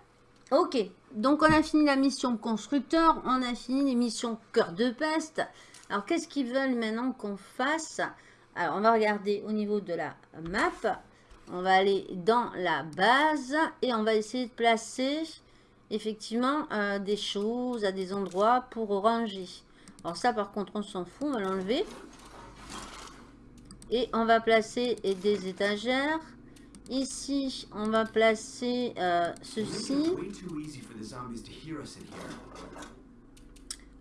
Ok, donc on a fini la mission constructeur, on a fini les missions cœur de peste. Alors qu'est-ce qu'ils veulent maintenant qu'on fasse? Alors on va regarder au niveau de la map. On va aller dans la base et on va essayer de placer effectivement euh, des choses à des endroits pour ranger. Alors ça par contre on s'en fout, on va l'enlever. Et on va placer des étagères. Ici, on va placer euh, ceci.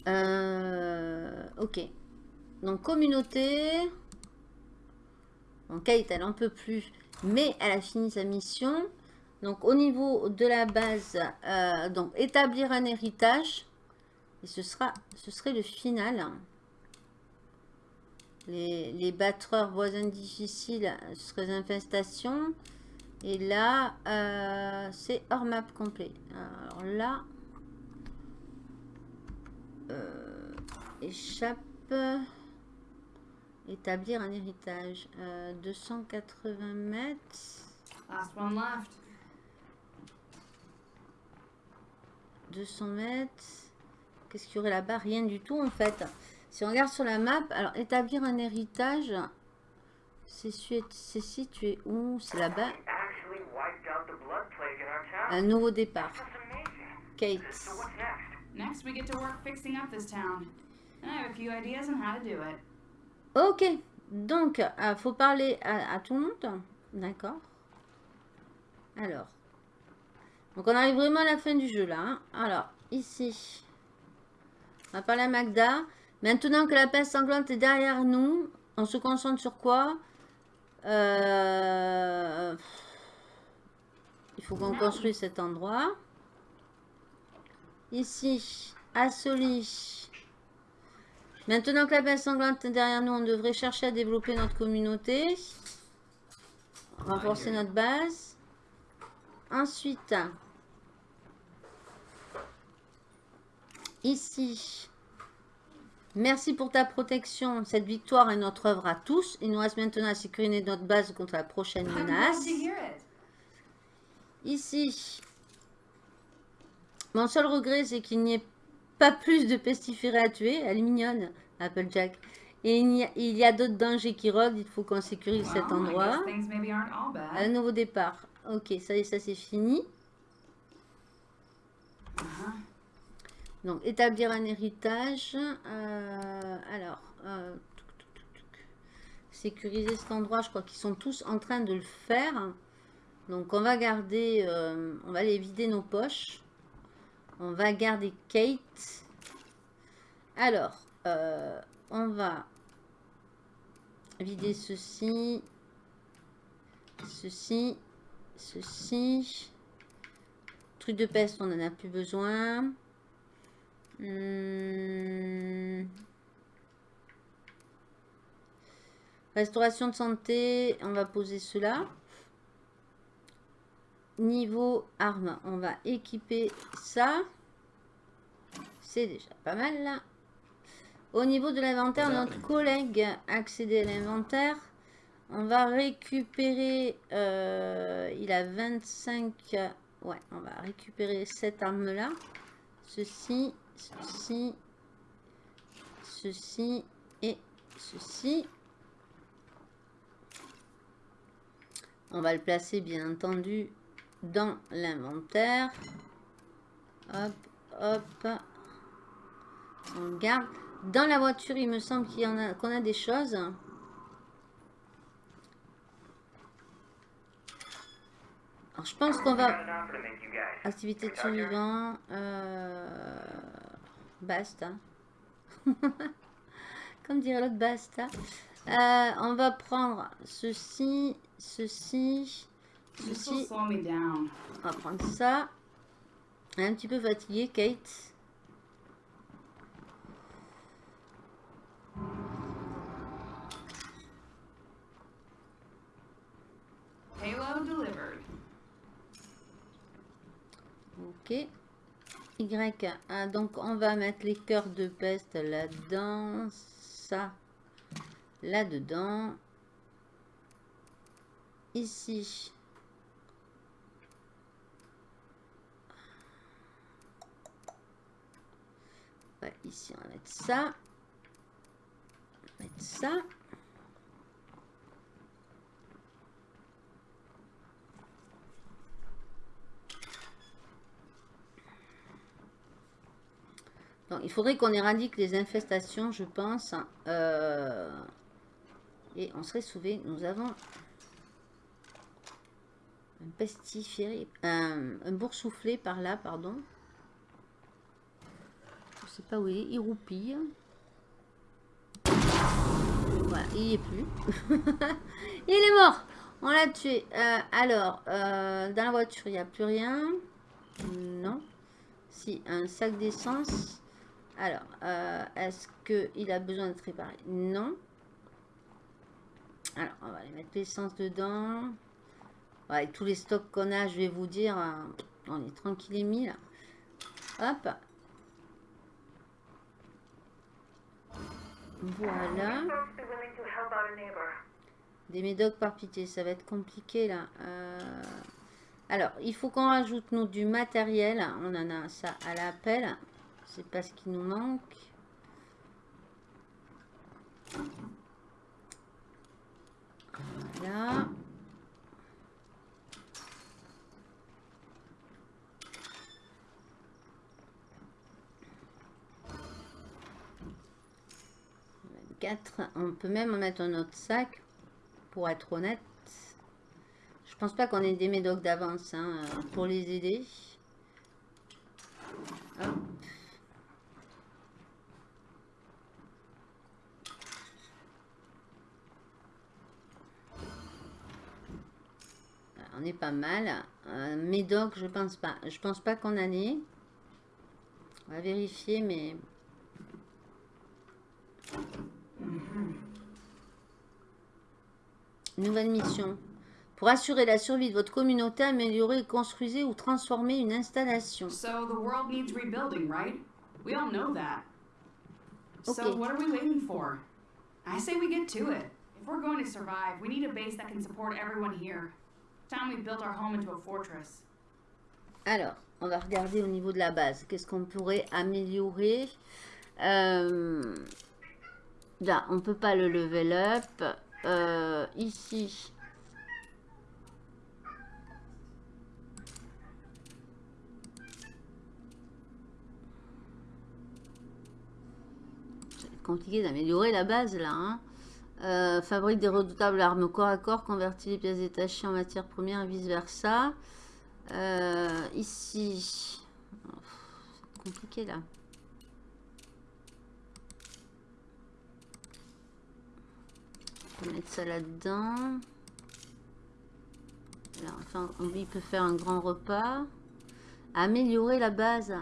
Euh, ok. Donc, communauté. Donc, Kate, elle en peut plus. Mais elle a fini sa mission. Donc, au niveau de la base, euh, donc, établir un héritage. Et ce, sera, ce serait le final. Les, les battreurs voisins difficiles, serait les infestations. Et là, euh, c'est hors map complet. Alors là, euh, échappe, établir un héritage. Euh, 280 mètres. Last one left. 200 mètres. Qu'est-ce qu'il y aurait là-bas? Rien du tout en fait. Si on regarde sur la map, alors établir un héritage, c'est situé où? C'est là-bas. Un nouveau départ. Kate. Ok. Donc, il faut parler à, à tout le monde. D'accord. Alors. Donc, on arrive vraiment à la fin du jeu là. hein. Alors, ici. On va parler à Magda. Maintenant que la peste sanglante est derrière nous, on se concentre sur quoi? Euh, Il faut qu'on construise cet endroit. Ici, à Soli. Maintenant que la peste sanglante est derrière nous, on devrait chercher à développer notre communauté. Renforcer notre base. Ensuite, ici, merci pour ta protection. Cette victoire est notre œuvre à tous. Il nous reste maintenant à sécuriser notre base contre la prochaine menace. Ici, mon seul regret, c'est qu'il n'y ait pas plus de pestiférés à tuer. Elle est mignonne, Applejack. Et il y a, d'autres dangers qui rôdent. Il faut qu'on sécurise cet Well, endroit. Un nouveau départ. Ok, ça y est, ça c'est fini. Uh-huh. Donc, établir un héritage. Euh, alors, euh, sécuriser cet endroit. Je crois qu'ils sont tous en train de le faire. Donc, on va garder, euh, on va aller vider nos poches. On va garder Kate. Alors, on va vider ceci, ceci, ceci. Truc de peste, on n'en a plus besoin. Hmm. Restauration de santé, on va poser cela. Niveau armes, on va équiper ça. C'est déjà pas mal là. Au niveau de l'inventaire, notre collègue a accédé à l'inventaire. On va récupérer, euh, il a 25, ouais, on va récupérer cette arme-là. Ceci, ceci, ceci et ceci. On va le placer bien entendu dans l'inventaire. Hop, hop. On garde. Dans la voiture, il me semble qu'il y en a qu'on a des choses. Alors, je pense qu'on va... Activité de survivant. euh, Basta. <laughs> Comme dirait l'autre, basta. Euh, on va prendre ceci, ceci, ceci. On va prendre ça. Un petit peu fatiguée, Kate. Payload delivered. Ok. Y. ah, donc, on va mettre les cœurs de peste là-dedans. Ça. Là-dedans. Ici. Ici, on va mettre ça. On va mettre ça. Il faudrait qu'on éradique les infestations, je pense. Euh, et on serait sauvé. Nous avons un pestiféré, un, boursouflé par là, pardon. Je sais pas où il est. Il roupille. Voilà, il n'y est plus. <laughs> il est mort. On l'a tué. Euh, alors, euh, dans la voiture, il n'y a plus rien. Non. Si, un sac d'essence. Alors, euh, est-ce qu'il a besoin d'être réparé? Non. Alors, on va aller mettre l'essence dedans. Tous les stocks qu'on a, je vais vous dire, euh, on est tranquille et mis là. Hop. Voilà. Des médocs par pitié, ça va être compliqué là. Euh, Alors, il faut qu'on rajoute nous du matériel. On en a ça à l'appel. C'est pas ce qui nous manque. Voilà. On peut même en mettre un autre sac pour être honnête. Je pense pas qu'on ait des médocs d'avance hein, pour les aider. Hop. On est pas mal. Euh, médoc, je pense pas. Je pense pas qu'on en ait. On va vérifier, mais... Nouvelle mission. Pour assurer la survie de votre communauté, améliorer, construisez ou transformez une installation. So the world needs rebuilding, right? We all know that. Okay. So what are we waiting for? I say we get to it. If we're going to survive, we need a base that can support everyone here. Alors, on va regarder au niveau de la base. Qu'est-ce qu'on pourrait améliorer? Euh, Là, on peut pas le level up. Euh, ici. Compliqué d'améliorer la base là. hein. Euh, fabrique des redoutables armes corps à corps, convertit les pièces détachées en matière première et vice versa. Euh, ici, c'est compliqué là. On va mettre ça là-dedans. Là, enfin, on- peut faire un grand repas. Améliorer la base.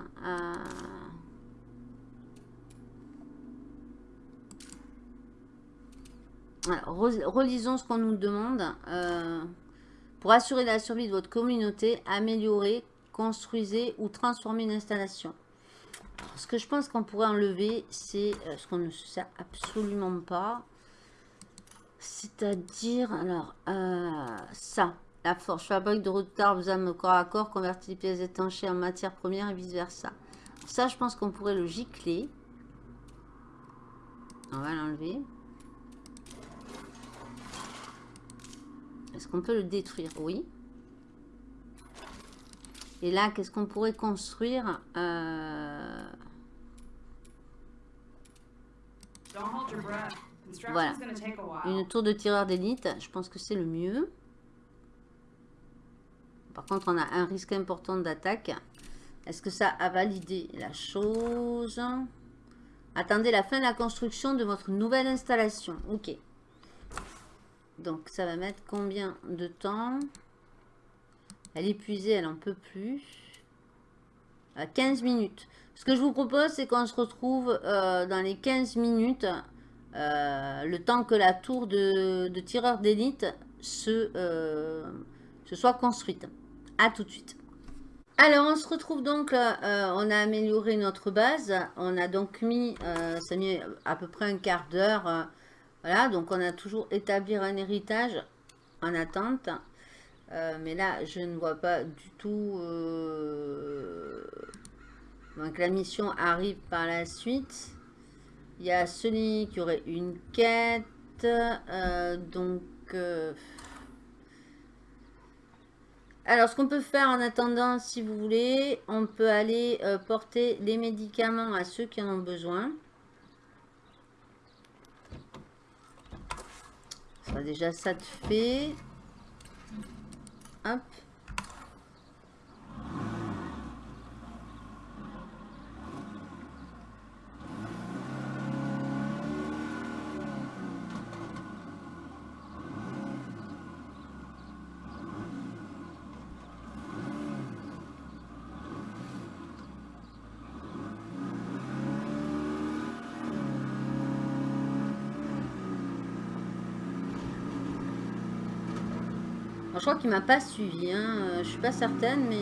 Relisons ce qu'on nous demande. Euh, pour assurer la survie de votre communauté, améliorer, construisez ou transformer une installation. Ce que je pense qu'on pourrait enlever, c'est euh, ce qu'on ne sert absolument pas. C'est-à-dire, alors, euh, ça. La forge fabrique de redoutables armes corps à corps, convertit les pièces étanchées en matière première et vice-versa. Ça, je pense qu'on pourrait le gicler. On va l'enlever. Est-ce qu'on peut le détruire Oui. Et là, qu'est-ce qu'on pourrait construire Euh, Don't hold your breath. Construction's Voilà. Une tour de tireur d'élite. Je pense que c'est le mieux. Par contre, on a un risque important d'attaque. Est-ce que ça a validé la chose? Attendez la fin de la construction de votre nouvelle installation. Ok. Donc, ça va mettre combien de temps? Elle est épuisée, elle n'en peut plus. À 15 minutes. Ce que je vous propose, c'est qu'on se retrouve euh, dans les 15 minutes, euh, le temps que la tour de, tireur d'élite se, euh, se soit construite. À tout de suite. Alors, on se retrouve donc, on a amélioré notre base. On a donc mis, ça a mis à peu près un quart d'heure. Voilà, donc on a toujours établir un héritage en attente. Euh, mais là, je ne vois pas du tout... euh, Donc la mission arrive par la suite. Il y a celui qui aurait une quête. euh, donc... euh, alors, ce qu'on peut faire en attendant, si vous voulez, on peut aller porter les médicaments à ceux qui en ont besoin. Déjà ça de fait. Hop. Crois qu'il m'a pas suivi. Hein. euh, Je suis pas certaine, mais...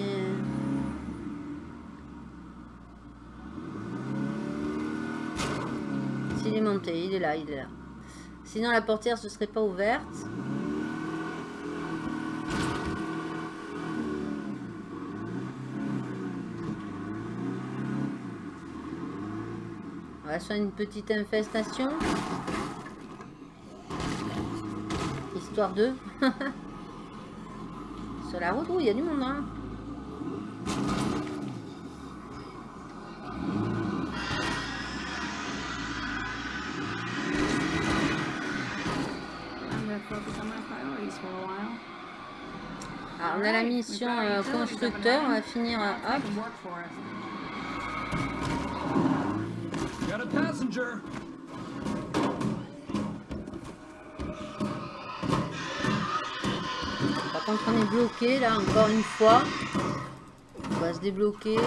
S'il est monté, il est là, il est là. Sinon, la portière ne serait pas ouverte. On va sur une petite infestation. Histoire de... <laughs> La route, oui, il y a du monde. Hein. On a la mission euh, constructeur. On va finir. euh, hop. On est bloqué là, encore une fois. On va se débloquer.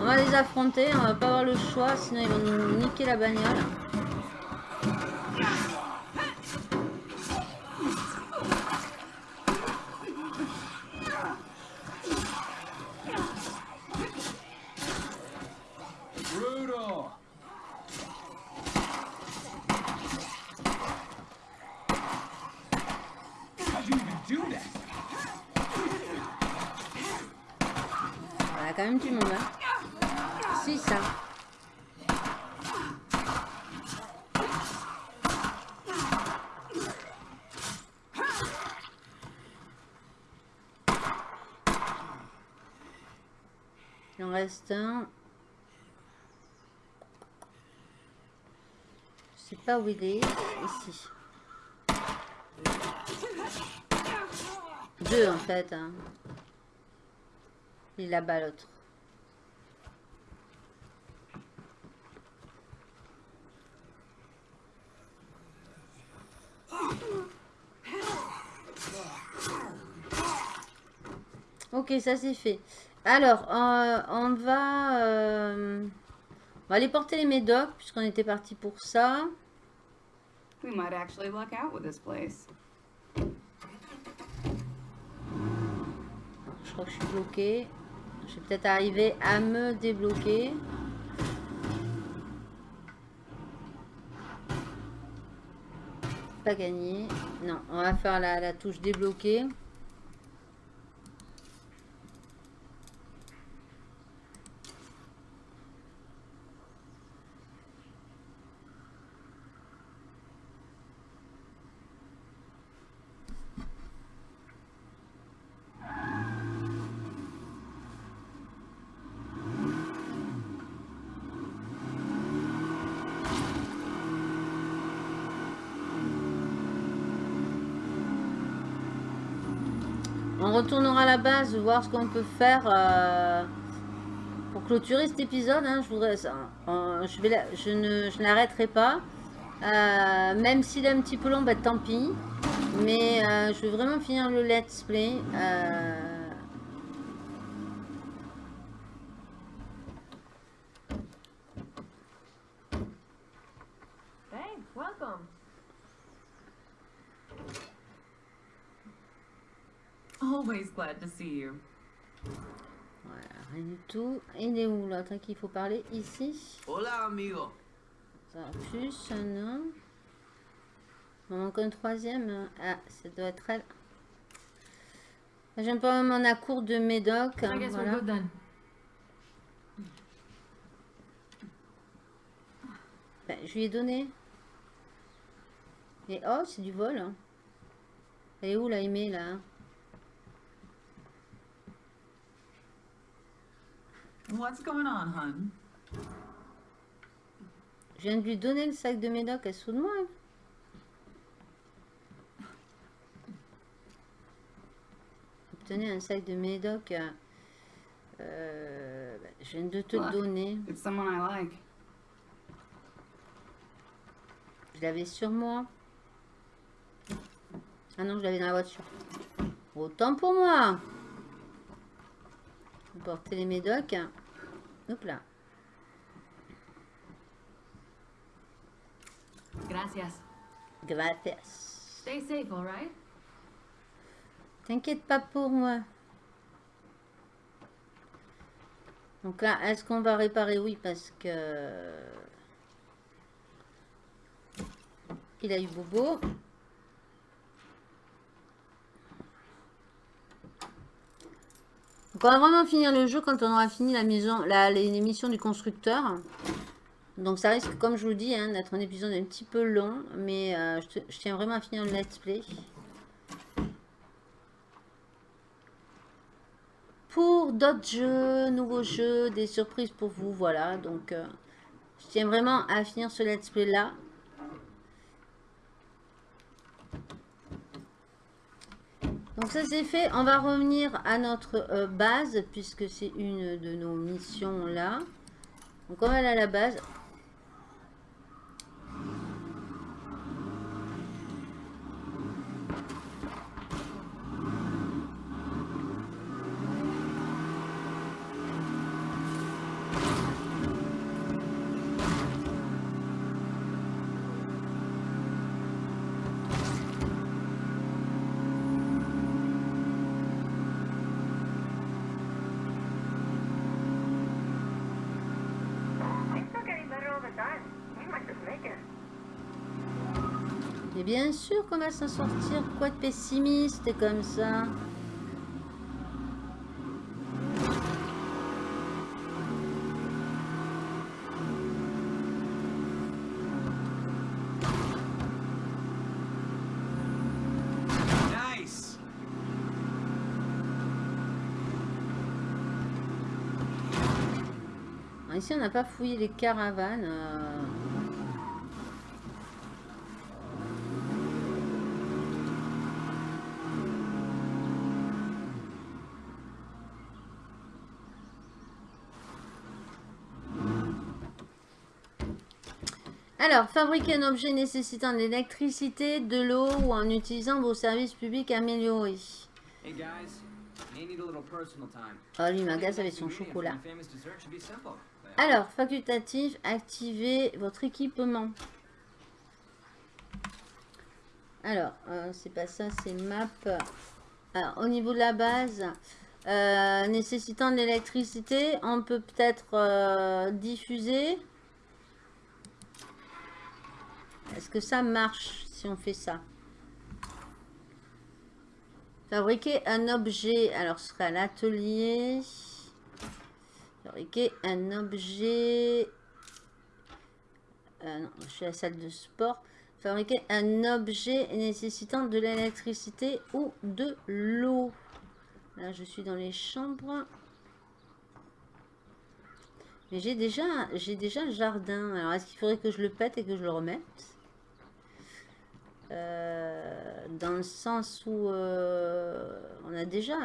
On va les affronter. On va pas avoir le choix, sinon ils vont nous niquer la bagnole. Brutal. How'd you even do that? On a quand même du monde. Hein. Si, ça. Il en reste un. Je sais pas où il est. Ici. Deux en fait. Hein. Il là-bas l'autre. Ok, ça c'est fait. Alors, euh, on va, euh, on va aller porter les médocs puisqu'on était parti pour ça. We might actually luck out with this place. Je crois que je suis bloquée. Je vais peut-être arriver à me débloquer. Pas gagné. Non, on va faire la, la touche débloquée. Base, voir ce qu'on peut faire euh, pour clôturer cet épisode. hein, je voudrais. Euh, je, ne je n'arrêterai pas. Euh, même s'il est un petit peu long, bah, tant pis. Mais je veux vraiment finir le let's play. Voilà, rien du tout. Il est où l'autre à qui il faut parler Ici? Hola, amigo. Ça, plus, non. Il manque un troisième. hein. Ah, ça doit être elle. J'aime pas même à court de médoc. hein, voilà. Ben, je lui ai donné. Et oh, c'est du vol. hein. Elle est où la aimée là What's going on, hun? Je viens de lui donner le sac de médoc. Elle se fout de moi. hein. Obtenez un sac de médoc. euh, je viens de te le What? donner. It's someone I like. Je l'avais sur moi. Ah non, je l'avais dans la voiture. Autant pour moi. Porter les médocs. Hop là. Gracias. Gracias. Stay safe, alright? T'inquiète pas pour moi. Donc là, est-ce qu'on va réparer? Oui, parce que... Il a eu Bobo. Donc on va vraiment finir le jeu quand on aura fini la les, missions du constructeur. Donc ça risque, comme je vous dis, hein, d'être un épisode un petit peu long. Mais euh, je tiens vraiment à finir le let's play. pour d'autres jeux, nouveaux jeux, des surprises pour vous, voilà. Donc, euh, je tiens vraiment à finir ce let's play là. Donc ça c'est fait, on va revenir à notre euh, base puisque c'est une de nos missions là. Donc on va aller à la base. Bien sûr qu'on va s'en sortir, quoi de pessimiste comme ça? Ici on n'a pas fouillé les caravanes. euh. Alors, fabriquer un objet nécessitant de l'électricité, de l'eau ou en utilisant vos services publics améliorés. Oh, lui m'agace avec son chocolat. Alors, facultatif, activez votre équipement. Alors, euh, c'est pas ça, c'est map. Alors, au niveau de la base, euh, nécessitant de l'électricité, on peut peut-être euh, diffuser. Est-ce que ça marche si on fait ça? Fabriquer un objet. Alors, ce serait l'atelier. Fabriquer un objet. Euh, non, je suis à la salle de sport. Fabriquer un objet nécessitant de l'électricité ou de l'eau. Là, je suis dans les chambres. Mais j'ai déjà, j'ai déjà le jardin. Alors, est-ce qu'il faudrait que je le pète et que je le remette? Euh, dans le sens où euh, on a déjà,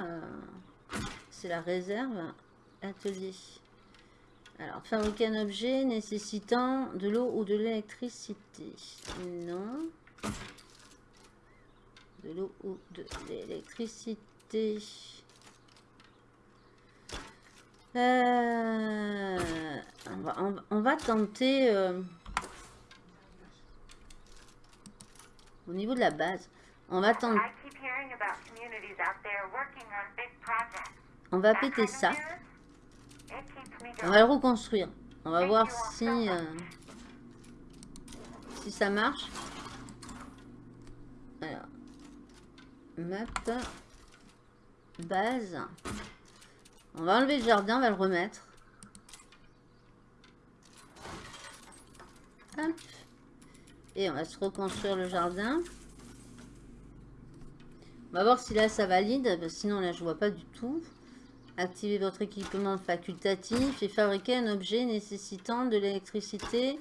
c'est la réserve, atelier. Alors, fabriquer un objet nécessitant de l'eau ou de l'électricité. Non. De l'eau ou de l'électricité. Euh, on va tenter au niveau de la base. On va tenter, I keep hearing about communities out there working on big projects. on va péter ça. On going. va le reconstruire. On va voir si euh, si ça marche. Alors, map, base. On va enlever le jardin, on va le remettre. Hop. Et on va se reconstruire le jardin. On va voir si là ça valide, sinon là je vois pas du tout. Activez votre équipement facultatif et fabriquer un objet nécessitant de l'électricité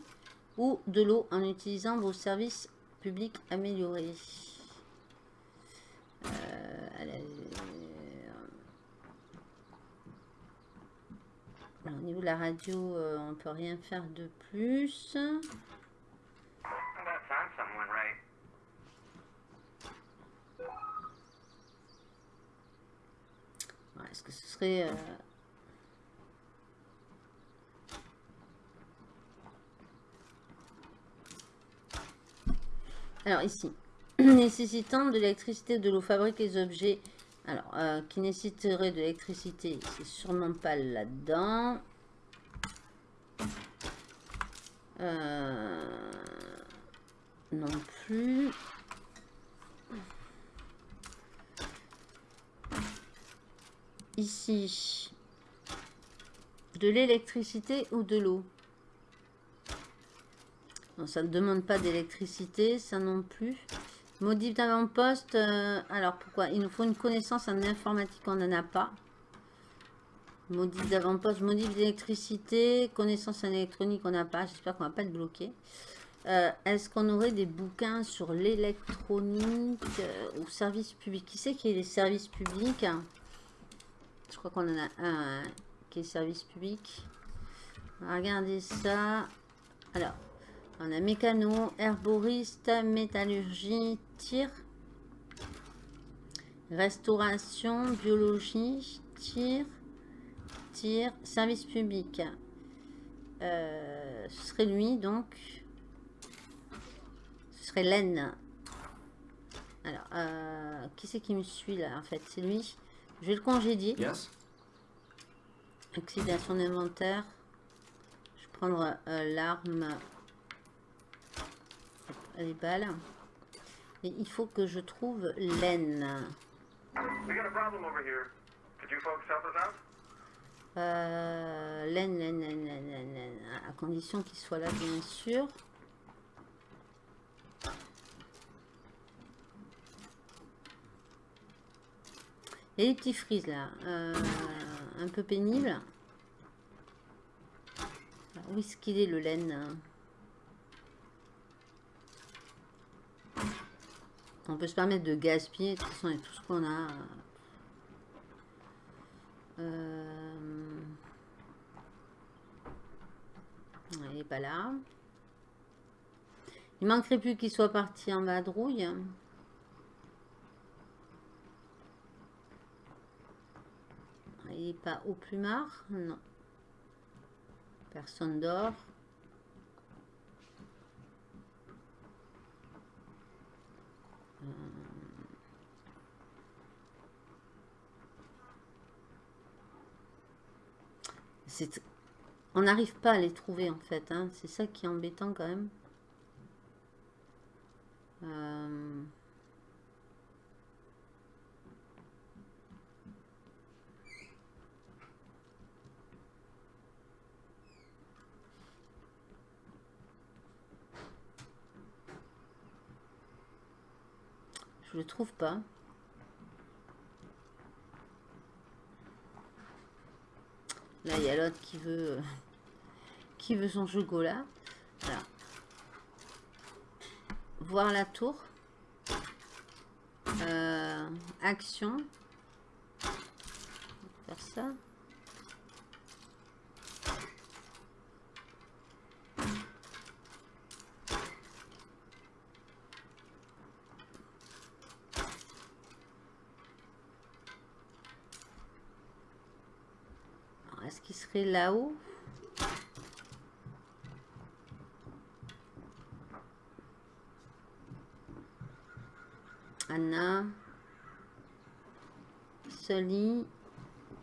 ou de l'eau en utilisant vos services publics améliorés. Euh, alors, au niveau de la radio, euh, on peut rien faire de plus. That found someone, right? Ouais, Est-ce que ce serait... euh, Alors ici, <clears throat> nécessitant de l'électricité de l'eau, fabrique les objets. Alors, euh, qui nécessiterait de l'électricité, c'est sûrement pas là-dedans. Euh, non plus. Ici, de l'électricité ou de l'eau? Ça ne demande pas d'électricité, ça non plus. Modif d'avant-poste, euh, alors pourquoi? Il nous faut une connaissance en informatique, on n'en a pas. Modif d'avant-poste, modif d'électricité, connaissance en électronique, on n'a pas. J'espère qu'on va pas être bloqué. Euh, Est-ce qu'on aurait des bouquins sur l'électronique euh, ou service public Qui c'est qui est les services publics? Je crois qu'on en a un hein, qui est service public. Regarder ça. Alors, on a mécano, herboriste, métallurgie, tir, restauration, biologie, tir, tir, service public. Euh, ce serait lui donc. Ce serait laine. Alors, euh, qui c'est qui me suit là en fait? C'est lui. Je vais le congédier. Yes? Accéder à son inventaire. Je vais prendre euh, l'arme. Les balles. Et il faut que je trouve laine. We got a problem over here. Could you folks help us out? Euh, laine, laine, laine, laine, laine, laine. À condition qu'il soit là, bien sûr. Et les petits frises là. euh, un peu pénible. Où est-ce qu'il est le laine On peut se permettre de gaspiller. De toute façon, tout ce qu'on a. Euh... Il n'est pas là. Il manquerait plus qu'il soit parti en vadrouille. Il n'est pas au plumard Non. Personne dort. C'est- On n'arrive pas à les trouver en fait. hein. C'est ça qui est embêtant quand même. Euh, Je le trouve pas. Là, il y a l'autre qui veut euh, qui veut son chocolat. Voilà. Voir la tour. Euh, action. Faire ça. Là-haut Anna. Sully.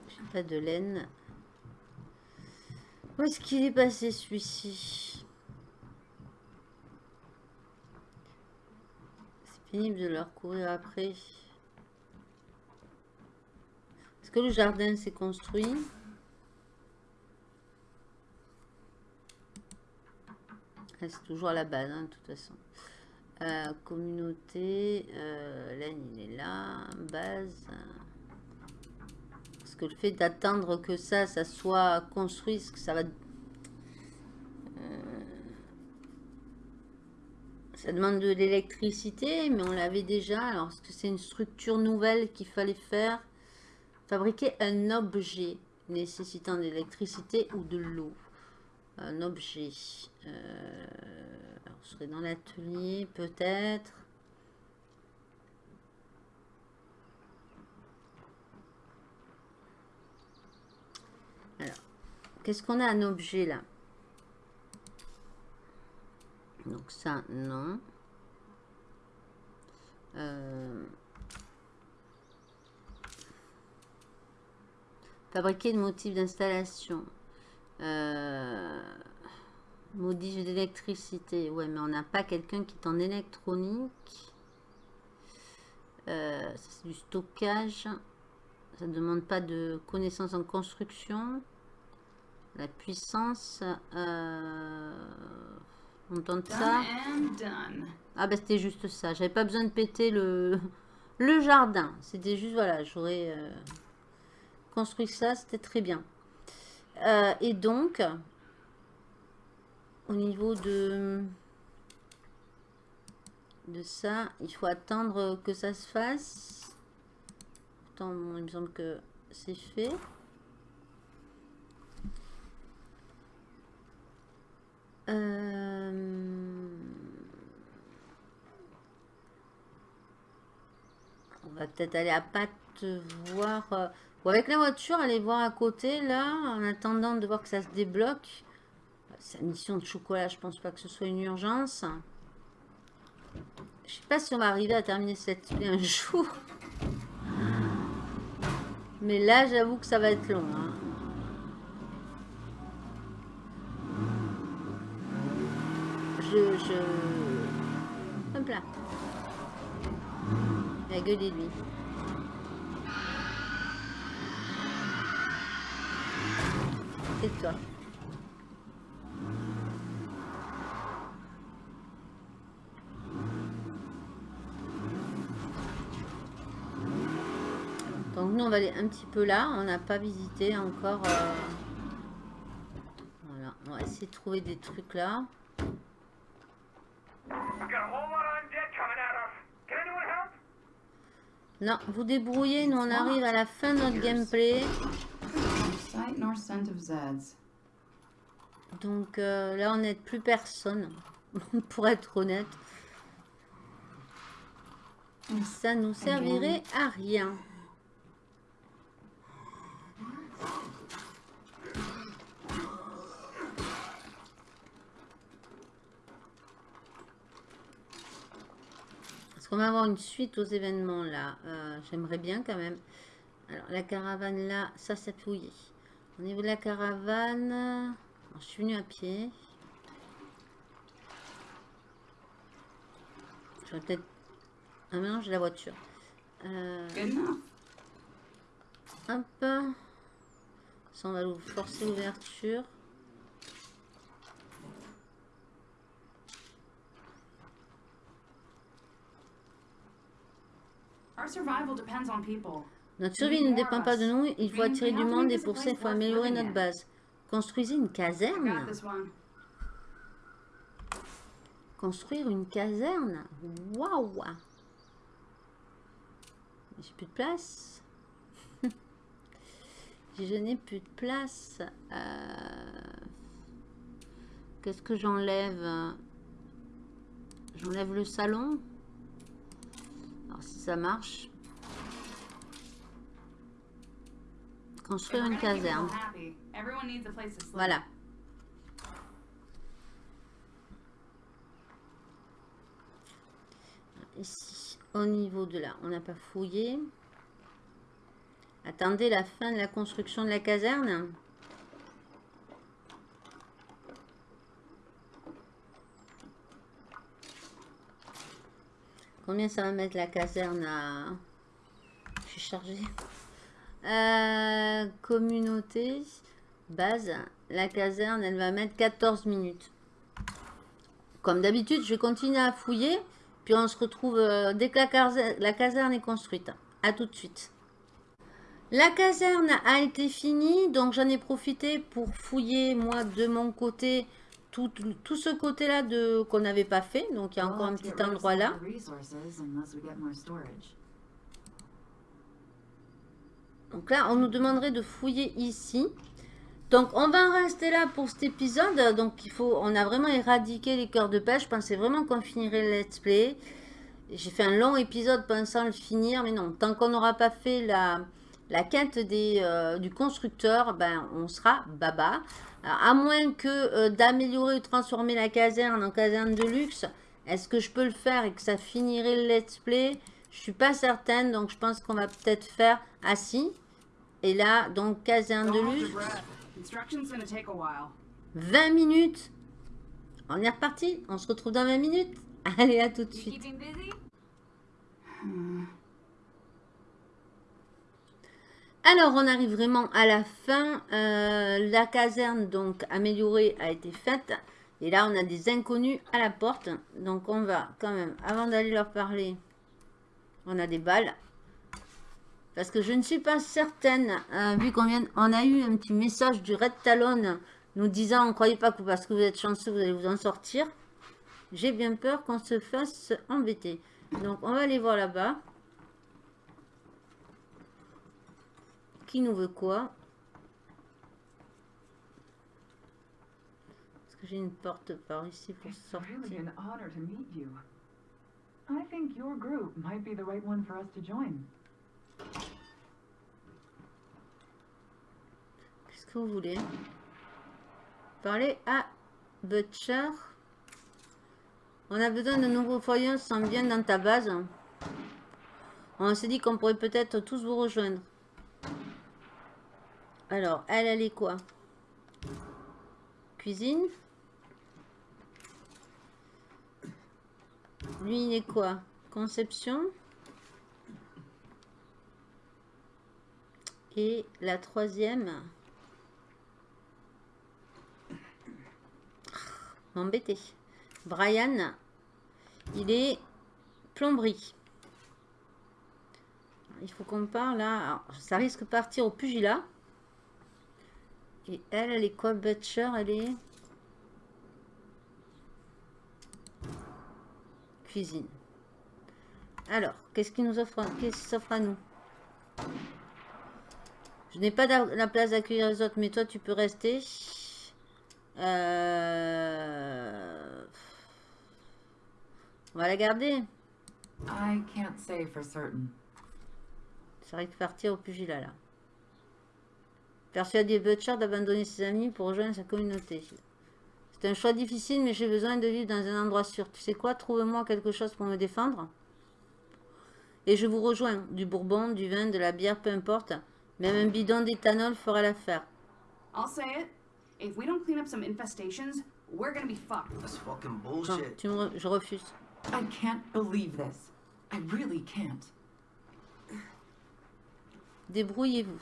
J'ai pas de laine. Où est-ce qu'il est passé celui-ci? C'est pénible de leur courir après. Est-ce que le jardin s'est construit? C'est toujours à la base, hein, de toute façon. Euh, communauté, euh, laine, il est là, base. Parce que le fait d'attendre que ça, ça soit construit, que ça va... Euh, ça demande de l'électricité, mais on l'avait déjà. Alors, est-ce que c'est une structure nouvelle qu'il fallait faire? Fabriquer un objet nécessitant de l'électricité ou de l'eau? Un objet. Euh, alors, dans l'atelier, peut-être. Alors, qu'est-ce qu'on a un objet là? Donc ça, non. Euh, fabriquer de motifs d'installation. Euh, modif d'électricité. Ouais, mais on n'a pas quelqu'un qui est en électronique. Euh, ça, c'est du stockage. Ça ne demande pas de connaissances en construction. La puissance. Euh, on tente ça. Done and done. Ah bah c'était juste ça. J'avais pas besoin de péter le, le jardin. C'était juste, voilà, j'aurais euh, construit ça. C'était très bien. Euh, et donc, au niveau de, de ça, il faut attendre que ça se fasse. Pourtant, il me semble que c'est fait. Euh, On va peut-être aller à Pat voir. Ou avec la voiture, aller voir à côté, là, en attendant de voir que ça se débloque. Sa mission de chocolat, je pense pas que ce soit une urgence. Je sais pas si on va arriver à terminer cette un jour. Mais là, j'avoue que ça va être long. hein. Je... je... Hop là. La gueule est lui. Toi. Donc nous on va aller un petit peu là. On n'a pas visité encore. euh, Voilà. On va essayer de trouver des trucs là. Non, vous débrouillez. Nous on arrive à la fin de notre gameplay. Of. Donc euh, là, on n'aide plus personne, <laughs> pour être honnête. Ça nous servirait à rien. Est-ce qu'on va avoir une suite aux événements là Euh, J'aimerais bien quand même. Alors la caravane là, ça fouillé. Au niveau de la caravane, alors, je suis venue à pied. J'aurais peut-être un mélange de la voiture. Euh, hop. Ça, on va forcer l'ouverture. Our survival depends on people. Notre survie ne dépend pas de nous. Il faut attirer du monde et pour ça, il faut améliorer notre base. Construisez une caserne. Construire une caserne Waouh J'ai plus de place. <laughs> Je n'ai plus de place. Euh, Qu'est-ce que j'enlève? J'enlève le salon. Alors si ça marche. Place to sleep. Voilà. Ici, au niveau de là, on n'a pas fouillé. Attendez la fin de la construction de la caserne. Combien ça va mettre la caserne à... Je suis chargée. Euh, communauté, base, la caserne, elle va mettre 14 minutes. Comme d'habitude, je vais continuer à fouiller, puis on se retrouve euh, dès que la caserne, la caserne est construite. À tout de suite. La caserne a été finie, donc j'en ai profité pour fouiller, moi, de mon côté, tout, tout ce côté-là de qu'on n'avait pas fait. Donc, il y a encore un petit endroit là. Donc là, on nous demanderait de fouiller ici. Donc, on va en rester là pour cet épisode. Donc, il faut, on a vraiment éradiqué les cœurs de pêche. Je pensais vraiment qu'on finirait le let's play. J'ai fait un long épisode pensant le finir. Mais non, tant qu'on n'aura pas fait la, la quête euh, du constructeur, ben, on sera baba. Alors, à moins que euh, d'améliorer ou transformer la caserne en caserne de luxe. Est-ce que je peux le faire et que ça finirait le let's play? Je suis pas certaine. Donc, je pense qu'on va peut-être faire assis. Et là, donc, caserne de while. 20 minutes. On est reparti. On se retrouve dans 20 minutes. <laughs> Allez, à tout de suite. Alors, on arrive vraiment à la fin. Euh, la caserne, donc, améliorée, a été faite. Et là, on a des inconnus à la porte. Donc, on va quand même, avant d'aller leur parler, on a des balles. Parce que je ne suis pas certaine, euh, vu qu'on on a eu un petit message du Red Talon nous disant, ne croyez pas que parce que vous êtes chanceux, vous allez vous en sortir. J'ai bien peur qu'on se fasse embêter. Donc, on va aller voir là-bas. Qui nous veut quoi? Est-ce que j'ai une porte par ici pour sortir. I think your group might be the right one for us to join. Qu'est-ce que vous voulez? Parler à Butcher. On a besoin de nouveaux foyers, sent bien dans ta base. On s'est dit qu'on pourrait peut-être tous vous rejoindre. Alors, elle, elle est quoi? Cuisine? Lui, il est quoi? Conception? Et la troisième. M'embêter. Brian, il est plomberie. Il faut qu'on parle là. Ça risque de partir au pugilat. Et elle, elle est quoi Butcher, elle est... Cuisine. Alors, qu'est-ce qui nous offre Qu'est-ce qui s'offre à nous? Je n'ai pas la place d'accueillir les autres, mais toi, tu peux rester. Euh, On va la garder. I can't say for certain. Ça risque de partir au pugilat, là. Persuader Butcher d'abandonner ses amis pour rejoindre sa communauté. C'est un choix difficile, mais j'ai besoin de vivre dans un endroit sûr. Tu sais quoi? Trouve-moi quelque chose pour me défendre. Et je vous rejoins. Du bourbon, du vin, de la bière, peu importe. Même un bidon d'éthanol fera l'affaire. I'll say it. If we don't clean up some infestations, we're gonna be fucked. That's fucking Non, bullshit. tu me re- je refuse. I can't believe this. I really can't. Débrouillez-vous.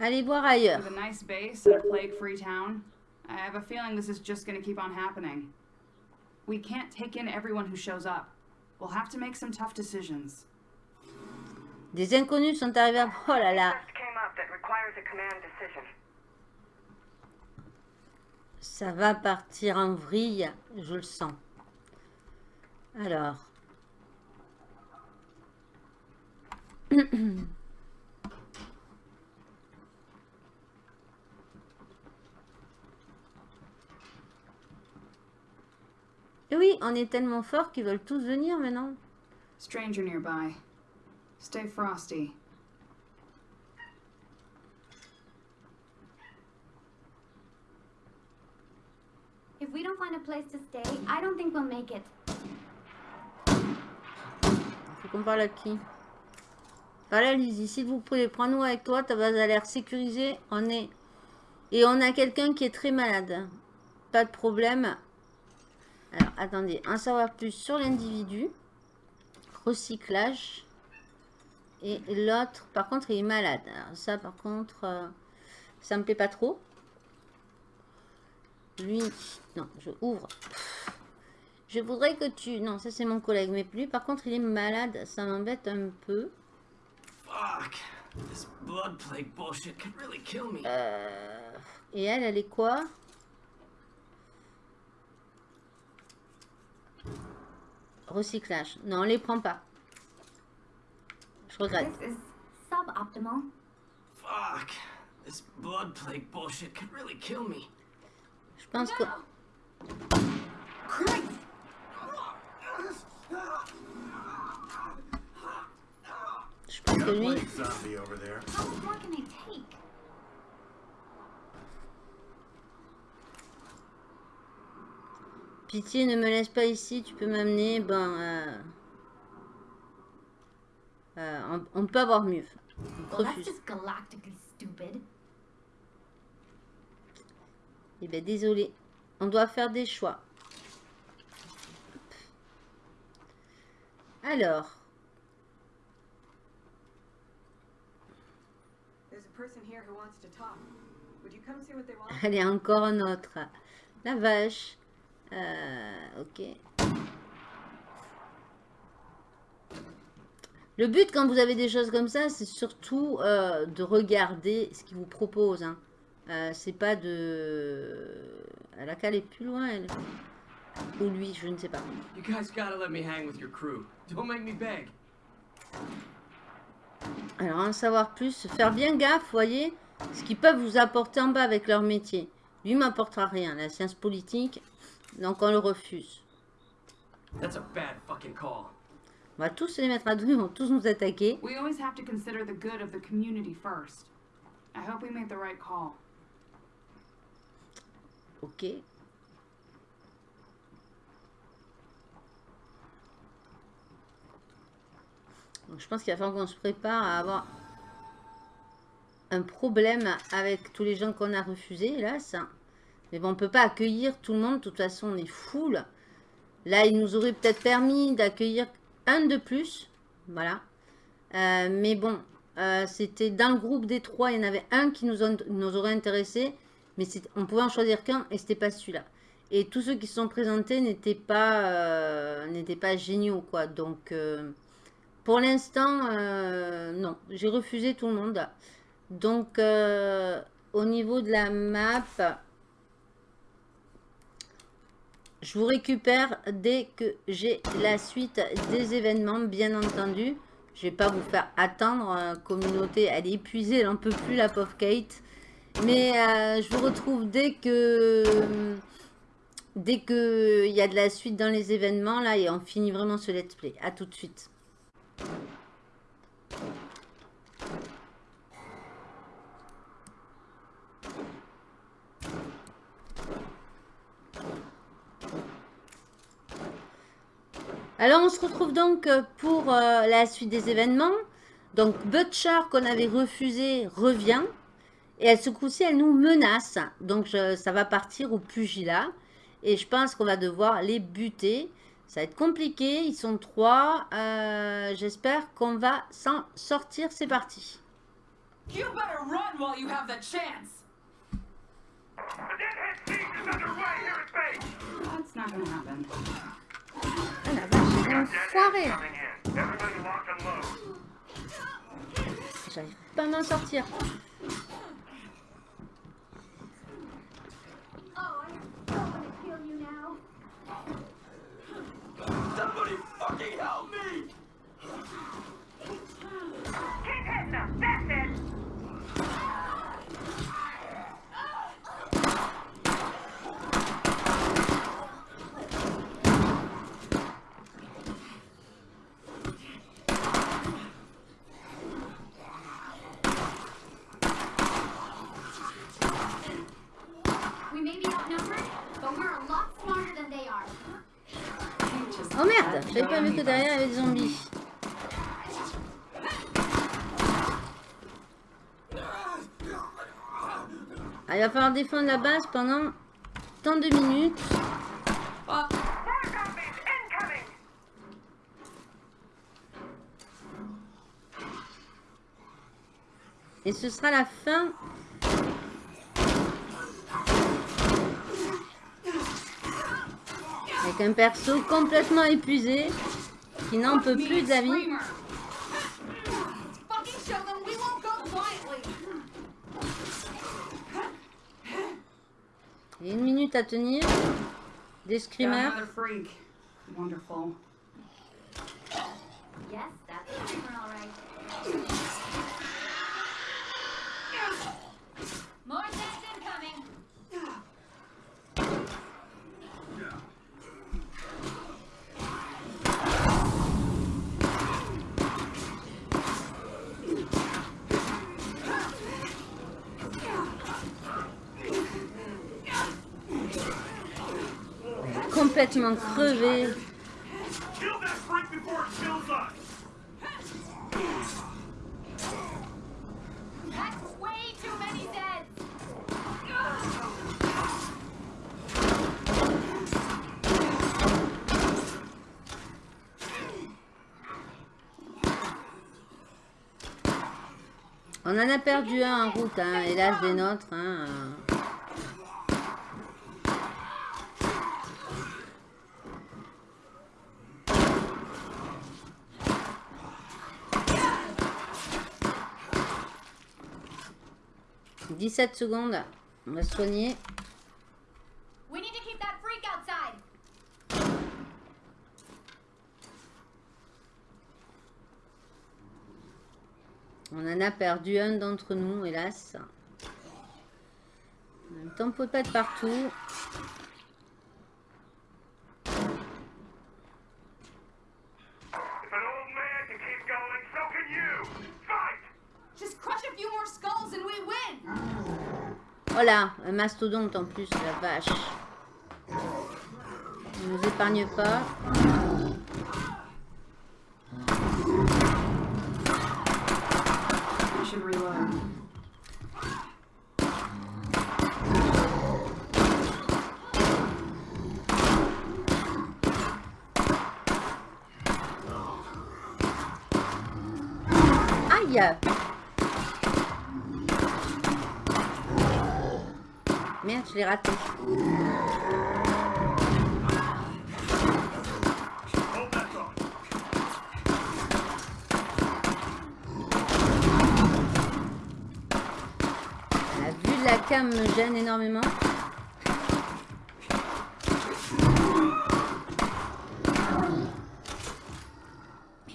Allez voir ailleurs. With a nice base and a plague-free town, I have a feeling this is just gonna keep on happening. We can't take in everyone who shows up. We'll have to make some tough decisions. Des inconnus sont arrivés à... Oh là là. Ça va partir en vrille, je le sens. Alors. Et <coughs> oui, on est tellement fort qu'ils veulent tous venir maintenant. Stranger nearby. Stay frosty. If we don't find a place to stay, I don't think we'll make it. Faut qu'on parle à qui Voilà, Lizzie, s'il vous plaît, prends-nous avec toi. Ta base a l'air sécurisée. On est... Et on a quelqu'un qui est très malade. Pas de problème. Alors, attendez. En savoir plus sur l'individu. Recyclage. Et l'autre, par contre, il est malade. Alors, ça, par contre, euh, ça me plaît pas trop. Lui, non, je ouvre. Je voudrais que tu... Non, ça c'est mon collègue, mais lui, par contre, il est malade. Ça m'embête un peu. Fuck. This blood plague bullshit could really kill me. Euh, Et elle, elle est quoi? Recyclage. Non, on les prend pas. Regrette. This is suboptimal. Fuck. This blood plague bullshit could really kill me. Je pense que... Je pense lui... Take? Pitié, ne me laisse pas ici, tu peux m'amener. Ben, euh, euh, on, on peut avoir mieux. On Well, that's refuse. just galactically stupid. Eh ben, désolé. On doit faire des choix. Alors, There's a person here who wants to talk. Would you come see what they want? <laughs> allez, encore un autre. La vache. Euh, ok. Le but, quand vous avez des choses comme ça, c'est surtout euh, de regarder ce qu'ils vous proposent. Hein. Euh, c'est pas de... Elle a qu'à aller plus loin, elle. Ou lui, je ne sais pas. You guys gotta let me hang with your crew. Don't make me beg. Alors, en savoir plus, faire bien gaffe, voyez, ce qu'ils peuvent vous apporter en bas avec leur métier. Lui m'apportera rien, la science politique, donc on le refuse. That's a bad fucking call. On va tous les mettre à dos, <laughs> ils vont tous nous attaquer. We always have to consider the good of the community first. I hope we made the right call. Ok. Donc, je pense qu'il va falloir qu'on se prépare à avoir un problème avec tous les gens qu'on a refusés, hélas. Mais bon, on peut pas accueillir tout le monde. De toute façon, on est full. Là, il nous aurait peut-être permis d'accueillir de plus. Voilà. Euh, mais bon, euh, c'était dans le groupe des trois. Il y en avait un qui nous, aurait intéressé. Mais on pouvait en choisir qu'un et c'était pas celui-là. Et tous ceux qui se sont présentés n'étaient pas, euh, pas géniaux, quoi. Donc, euh, pour l'instant, non. J'ai refusé tout le monde. Donc, au niveau de la map, je vous récupère dès que j'ai la suite des événements, bien entendu. Je vais pas vous faire attendre. euh, communauté, elle est épuisée, elle en peut plus, la pauvre Kate. Mais euh, je vous retrouve dès que dès que il y a de la suite dans les événements là et on finit vraiment ce let's play. À tout de suite. Alors on se retrouve donc pour euh, la suite des événements. Donc Butcher qu'on avait refusé revient. Et elle, ce coup-ci, elle nous menace. Donc, je- ça va partir au pugilat. Et je pense qu'on va devoir les buter. Ça va être compliqué. Ils sont trois. Euh, J'espère qu'on va s'en sortir. C'est parti. You better run while you have the chance! The Deadhead siege is underway here at base. That's not gonna happen. Ah la vache, enfoiré. J'arrive pas à m'en sortir. Oh. Somebody fucking help me! Oh merde, j'avais pas vu que derrière il y avait des zombies. Ah, il va falloir défendre la base pendant tant de minutes. Et ce sera la fin. Avec un perso complètement épuisé, qui n'en peut plus y a une minute à tenir. Des screamers. another freak. Wonderful. Yes, that's a screamer, all right. More Zeds incoming. Complètement crevé. Kill that freak before it kills us! That's way too many Zeds. On en a perdu un en route, hein, hélas des nôtres. Hein. « 17 secondes. On va se soigner. We need to keep that freak outside. On en a perdu un d'entre nous, hélas. En même temps, on peut pas être partout. Oh là, un mastodonte en plus, la vache. On nous épargne pas. Aïe je l'ai raté. La vue de la cam me gêne énormément.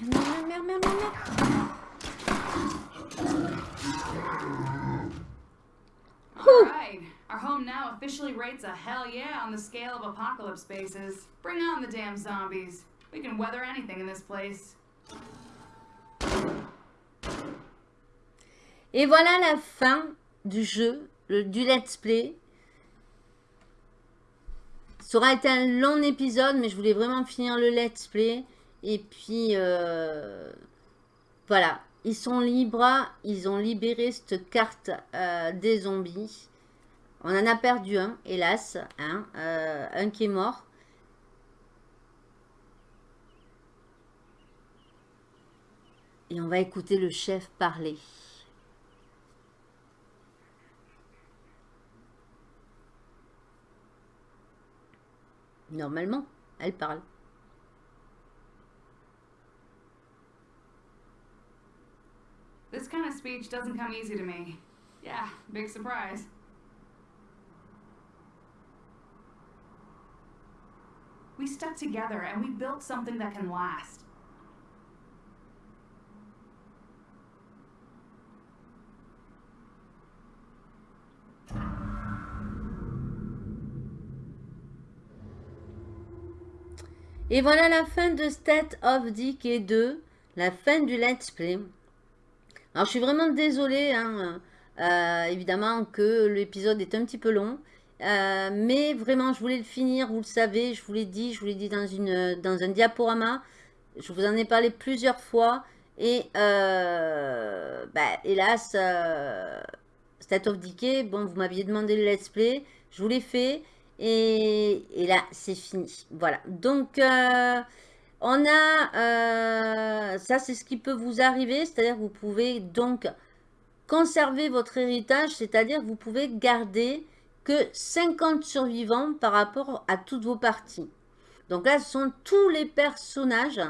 Merde, merde, merde, merde, merde, merde. Alright. Our home now officially rates a hell yeah on the scale of bases. Bring on the damn zombies. We can weather anything in this place. Et voilà la fin du jeu, le- du let's play. Ça aura été un long épisode, mais je voulais vraiment finir le let's play. Et puis, euh, voilà. Ils sont libres, ils ont libéré cette carte euh, des zombies. On en a perdu un, hélas. hein, euh, un qui est mort. Et on va écouter le chef parler. Normalement, elle parle. This kind of speech doesn't come easy to me. Yeah, big surprise. We stuck together and we built something that can last. Et voilà la fin de State of Decay 2, la fin du let's play. Alors je suis vraiment désolée, hein, euh, évidemment que l'épisode est un petit peu long. Euh, mais vraiment, je voulais le finir, vous le savez, je vous l'ai dit, je vous l'ai dit dans, une, dans un diaporama. Je vous en ai parlé plusieurs fois. Et euh, bah, hélas, euh, State of Decay, bon, vous m'aviez demandé le let's play, je vous l'ai fait. Et, là, c'est fini. Voilà. Donc, euh, on a... ça, c'est ce qui peut vous arriver. C'est-à-dire que vous pouvez donc conserver votre héritage. C'est-à-dire que vous pouvez garder que 50 survivants par rapport à toutes vos parties. Donc là, ce sont tous les personnages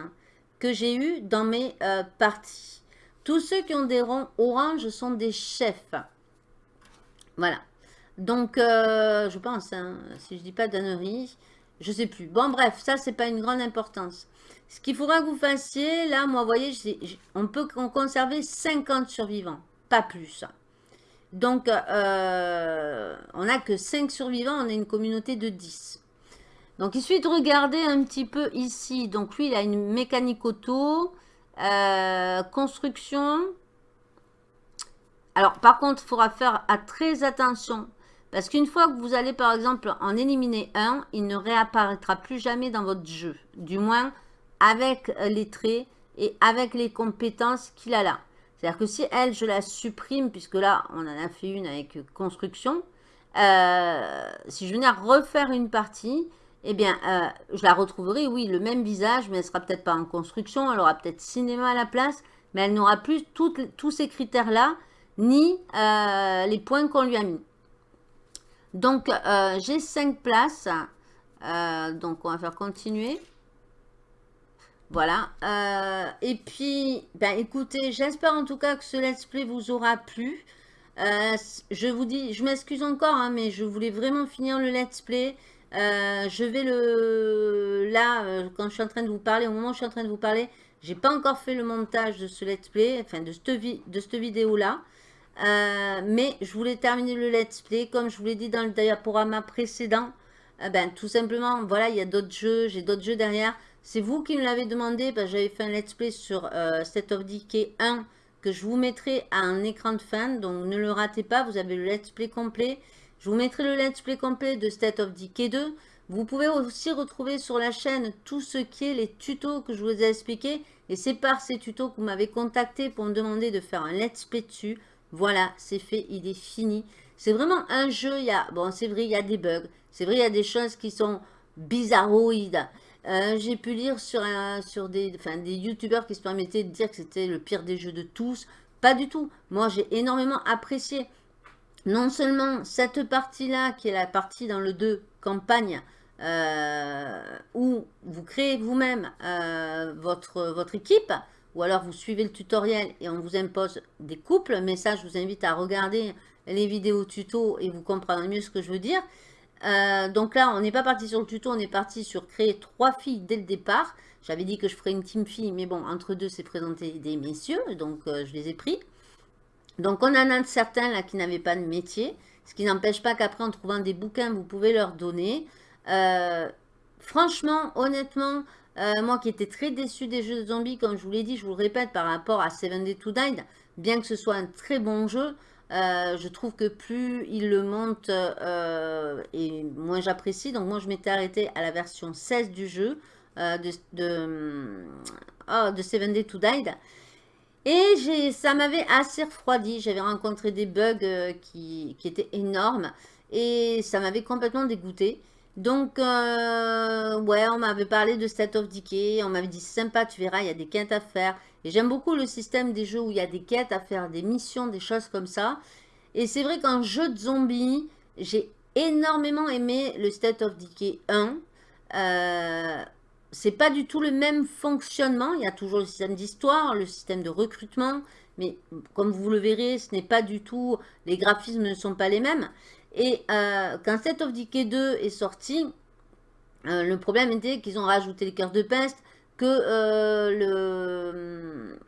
que j'ai eu dans mes euh, parties. Tous ceux qui ont des ronds orange sont des chefs. Voilà. Donc, euh, je pense, hein, si je dis pas d'annerie, je sais plus. Bon, bref, ça, c'est pas une grande importance. Ce qu'il faudra que vous fassiez, là, moi, vous voyez, on peut con- conserver 50 survivants, pas plus. Donc, euh, on n'a que 5 survivants, on a une communauté de 10. Donc, il suffit de regarder un petit peu ici. Donc, lui, il a une mécanique auto, euh, construction. Alors, par contre, il faudra faire très attention. Parce qu'une fois que vous allez, par exemple, en éliminer un, il ne réapparaîtra plus jamais dans votre jeu. Du moins, avec les traits et avec les compétences qu'il a là. C'est-à-dire que si elle, je la supprime, puisque là, on en a fait une avec construction, euh, si je venais à refaire une partie, eh bien, euh, je la retrouverai, oui, le même visage, mais elle sera peut-être pas en construction, elle aura peut-être cinéma à la place, mais elle n'aura plus tous ces critères-là, ni euh, les points qu'on lui a mis. Donc, euh, j'ai 5 places, Euh, donc on va faire continuer. Voilà. Euh, et puis, ben écoutez, j'espère en tout cas que ce let's play vous aura plu. Euh, je vous dis, je m'excuse encore, hein, mais je voulais vraiment finir le let's play. Euh, je vais le... Là, quand je suis en train de vous parler, au moment où je suis en train de vous parler, j'ai pas encore fait le montage de ce let's play, enfin de cette, de cette vidéo-là. Mais je voulais terminer le let's play, comme je vous l'ai dit dans le diaporama précédent. Ben, tout simplement, voilà, il y a d'autres jeux, j'ai d'autres jeux derrière. C'est vous qui me l'avez demandé, que j'avais fait un let's play sur euh, State of Decay 1 que je vous mettrai à un écran de fin, donc ne le ratez pas, vous avez le let's play complet. Je vous mettrai le let's play complet de State of Decay 2. Vous pouvez aussi retrouver sur la chaîne tout ce qui est les tutos que je vous ai expliqués. Et c'est par ces tutos que vous m'avez contacté pour me demander de faire un let's play dessus. Voilà, c'est fait, il est fini. C'est vraiment un jeu, il y a, bon c'est vrai, il y a des bugs. C'est vrai, il y a des choses qui sont bizarroïdes. Euh, J'ai pu lire sur, des, youtubeurs qui se permettaient de dire que c'était le pire des jeux de tous. Pas du tout. Moi, j'ai énormément apprécié non seulement cette partie-là, qui est la partie dans le 2 campagne, euh, où vous créez vous-même euh, votre équipe, ou alors vous suivez le tutoriel et on vous impose des couples. Mais ça, je vous invite à regarder les vidéos tuto et vous comprendrez mieux ce que je veux dire. Euh, donc là, on n'est pas parti sur le tuto, on est parti sur créer trois filles dès le départ. J'avais dit que je ferais une team fille, mais bon, entre deux, c'est présenté des messieurs, donc euh, je les ai pris. Donc on en a certains là qui n'avaient pas de métier, ce qui n'empêche pas qu'après en trouvant des bouquins, vous pouvez leur donner. Euh, franchement, honnêtement, moi qui étais très déçu des jeux de zombies, comme je vous l'ai dit, je vous le répète, par rapport à Seven Day to Die, bien que ce soit un très bon jeu, euh, je trouve que plus il le monte euh, et moins j'apprécie. Donc moi je m'étais arrêté à la version 16 du jeu euh, de, de, oh, de Seven Day to Die. Et ça m'avait assez refroidi. J'avais rencontré des bugs qui, étaient énormes. Et ça m'avait complètement dégoûté. Donc, ouais, on m'avait parlé de State of Decay. On m'avait dit, sympa, tu verras, il y a des quêtes à faire. Et j'aime beaucoup le système des jeux où il y a des quêtes à faire, des missions, des choses comme ça. Et c'est vrai qu'en jeu de zombies, j'ai énormément aimé le State of Decay 1. Euh, c'est pas du tout le même fonctionnement. Il y a toujours le système d'histoire, le système de recrutement. Mais comme vous le verrez, ce n'est pas du tout... Les graphismes ne sont pas les mêmes. Et euh, quand State of Decay 2 est sorti, euh, le problème était qu'ils ont rajouté les cœurs de peste, que euh, le...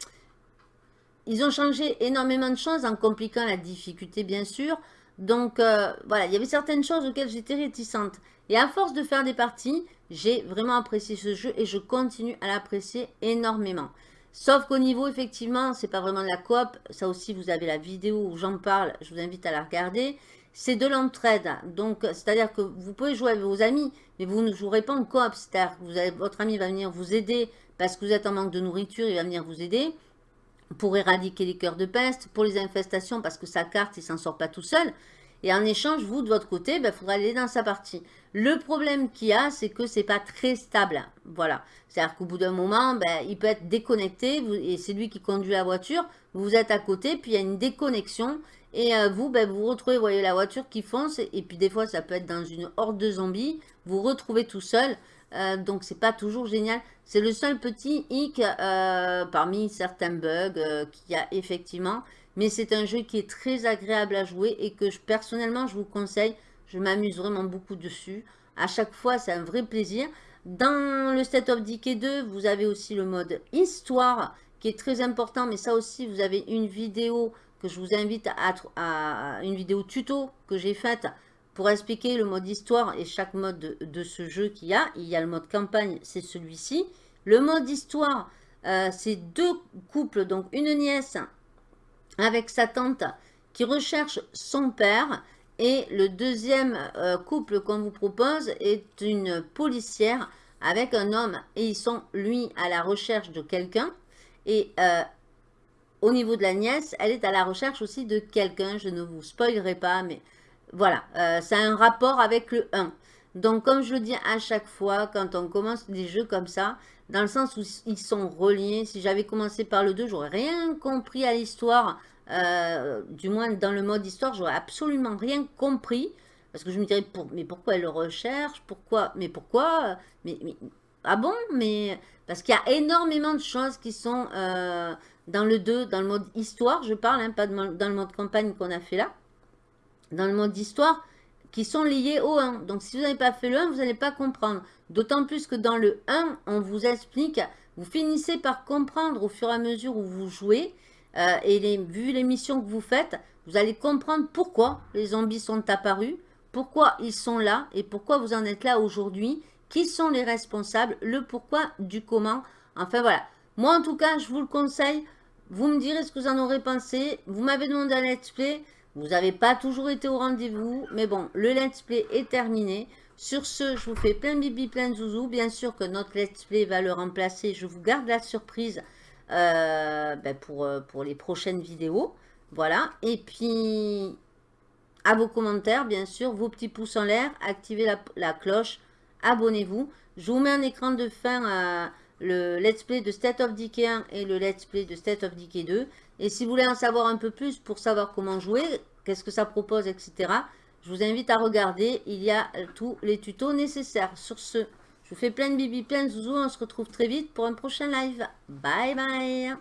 Ils ont changé énormément de choses en compliquant la difficulté, bien sûr. Donc, euh, voilà, il y avait certaines choses auxquelles j'étais réticente. Et à force de faire des parties, j'ai vraiment apprécié ce jeu et je continue à l'apprécier énormément. Sauf qu'au niveau, effectivement, c'est pas vraiment de la coop. Ça aussi, vous avez la vidéo où j'en parle. Je vous invite à la regarder. C'est de l'entraide. Donc, c'est-à-dire que vous pouvez jouer avec vos amis, mais vous ne jouerez pas en coop. C'est-à-dire que votre ami va venir vous aider parce que vous êtes en manque de nourriture, il va venir vous aider pour éradiquer les cœurs de peste, pour les infestations, parce que sa carte, il s'en sort pas tout seul. Et en échange, vous, de votre côté, il ben, faudra aller dans sa partie. Le problème qu'il y a, c'est que c'est pas très stable. Voilà. C'est-à-dire qu'au bout d'un moment, ben, il peut être déconnecté, et c'est lui qui conduit la voiture, vous êtes à côté, puis il y a une déconnexion, et euh, vous, ben, vous retrouvez, vous voyez la voiture qui fonce, et, puis des fois, ça peut être dans une horde de zombies, vous retrouvez tout seul, euh, donc c'est pas toujours génial. C'est le seul petit hic euh, parmi certains bugs euh, qu'il y a effectivement. Mais c'est un jeu qui est très agréable à jouer et que je, personnellement je vous conseille. Je m'amuse vraiment beaucoup dessus. À chaque fois c'est un vrai plaisir. Dans le State of Decay 2, vous avez aussi le mode histoire qui est très important. Mais ça aussi, vous avez une vidéo que je vous invite à, à une vidéo tuto que j'ai faite pour expliquer le mode histoire et chaque mode de, ce jeu qu'il y a, il y a le mode campagne, c'est celui-ci. Le mode histoire, euh, c'est deux couples, donc une nièce avec sa tante qui recherche son père. Et le deuxième euh, couple qu'on vous propose est une policière avec un homme. Et ils sont, lui, à la recherche de quelqu'un. Et euh, au niveau de la nièce, elle est à la recherche aussi de quelqu'un. Je ne vous spoilerai pas, mais voilà, euh, ça a un rapport avec le 1. Donc, comme je le dis à chaque fois, quand on commence des jeux comme ça, dans le sens où ils sont reliés, si j'avais commencé par le 2, j'aurais rien compris à l'histoire, euh, du moins dans le mode histoire, j'aurais absolument rien compris, parce que je me dirais, mais pourquoi elle le recherche Pourquoi Mais pourquoi mais, Ah bon Mais parce qu'il y a énormément de choses qui sont euh, dans le 2, dans le mode histoire, je parle, hein, pas dans le mode campagne qu'on a fait là dans le mode d'histoire qui sont liés au 1. Donc, si vous n'avez pas fait le 1, vous n'allez pas comprendre. D'autant plus que dans le 1, on vous explique, vous finissez par comprendre au fur et à mesure où vous jouez, euh, et les, vu les missions que vous faites, vous allez comprendre pourquoi les zombies sont apparus, pourquoi ils sont là, et pourquoi vous en êtes là aujourd'hui, qui sont les responsables, le pourquoi du comment. Enfin, voilà. Moi, en tout cas, je vous le conseille. Vous me direz ce que vous en aurez pensé. Vous m'avez demandé un let's play. Vous n'avez pas toujours été au rendez-vous, mais bon, le let's play est terminé. Sur ce, je vous fais plein bibi, plein de zouzou. Bien sûr que notre let's play va le remplacer. Je vous garde la surprise euh, ben euh, pour les prochaines vidéos. Voilà. Et puis, à vos commentaires, bien sûr, vos petits pouces en l'air, activez la, cloche, abonnez-vous. Je vous mets un écran de fin le let's play de State of Decay 1 et le let's play de State of Decay 2. Et si vous voulez en savoir un peu plus pour savoir comment jouer, qu'est-ce que ça propose, etc., je vous invite à regarder. Il y a tous les tutos nécessaires. Sur ce, je vous fais plein de bibi, plein de zouzous. On se retrouve très vite pour un prochain live. Bye bye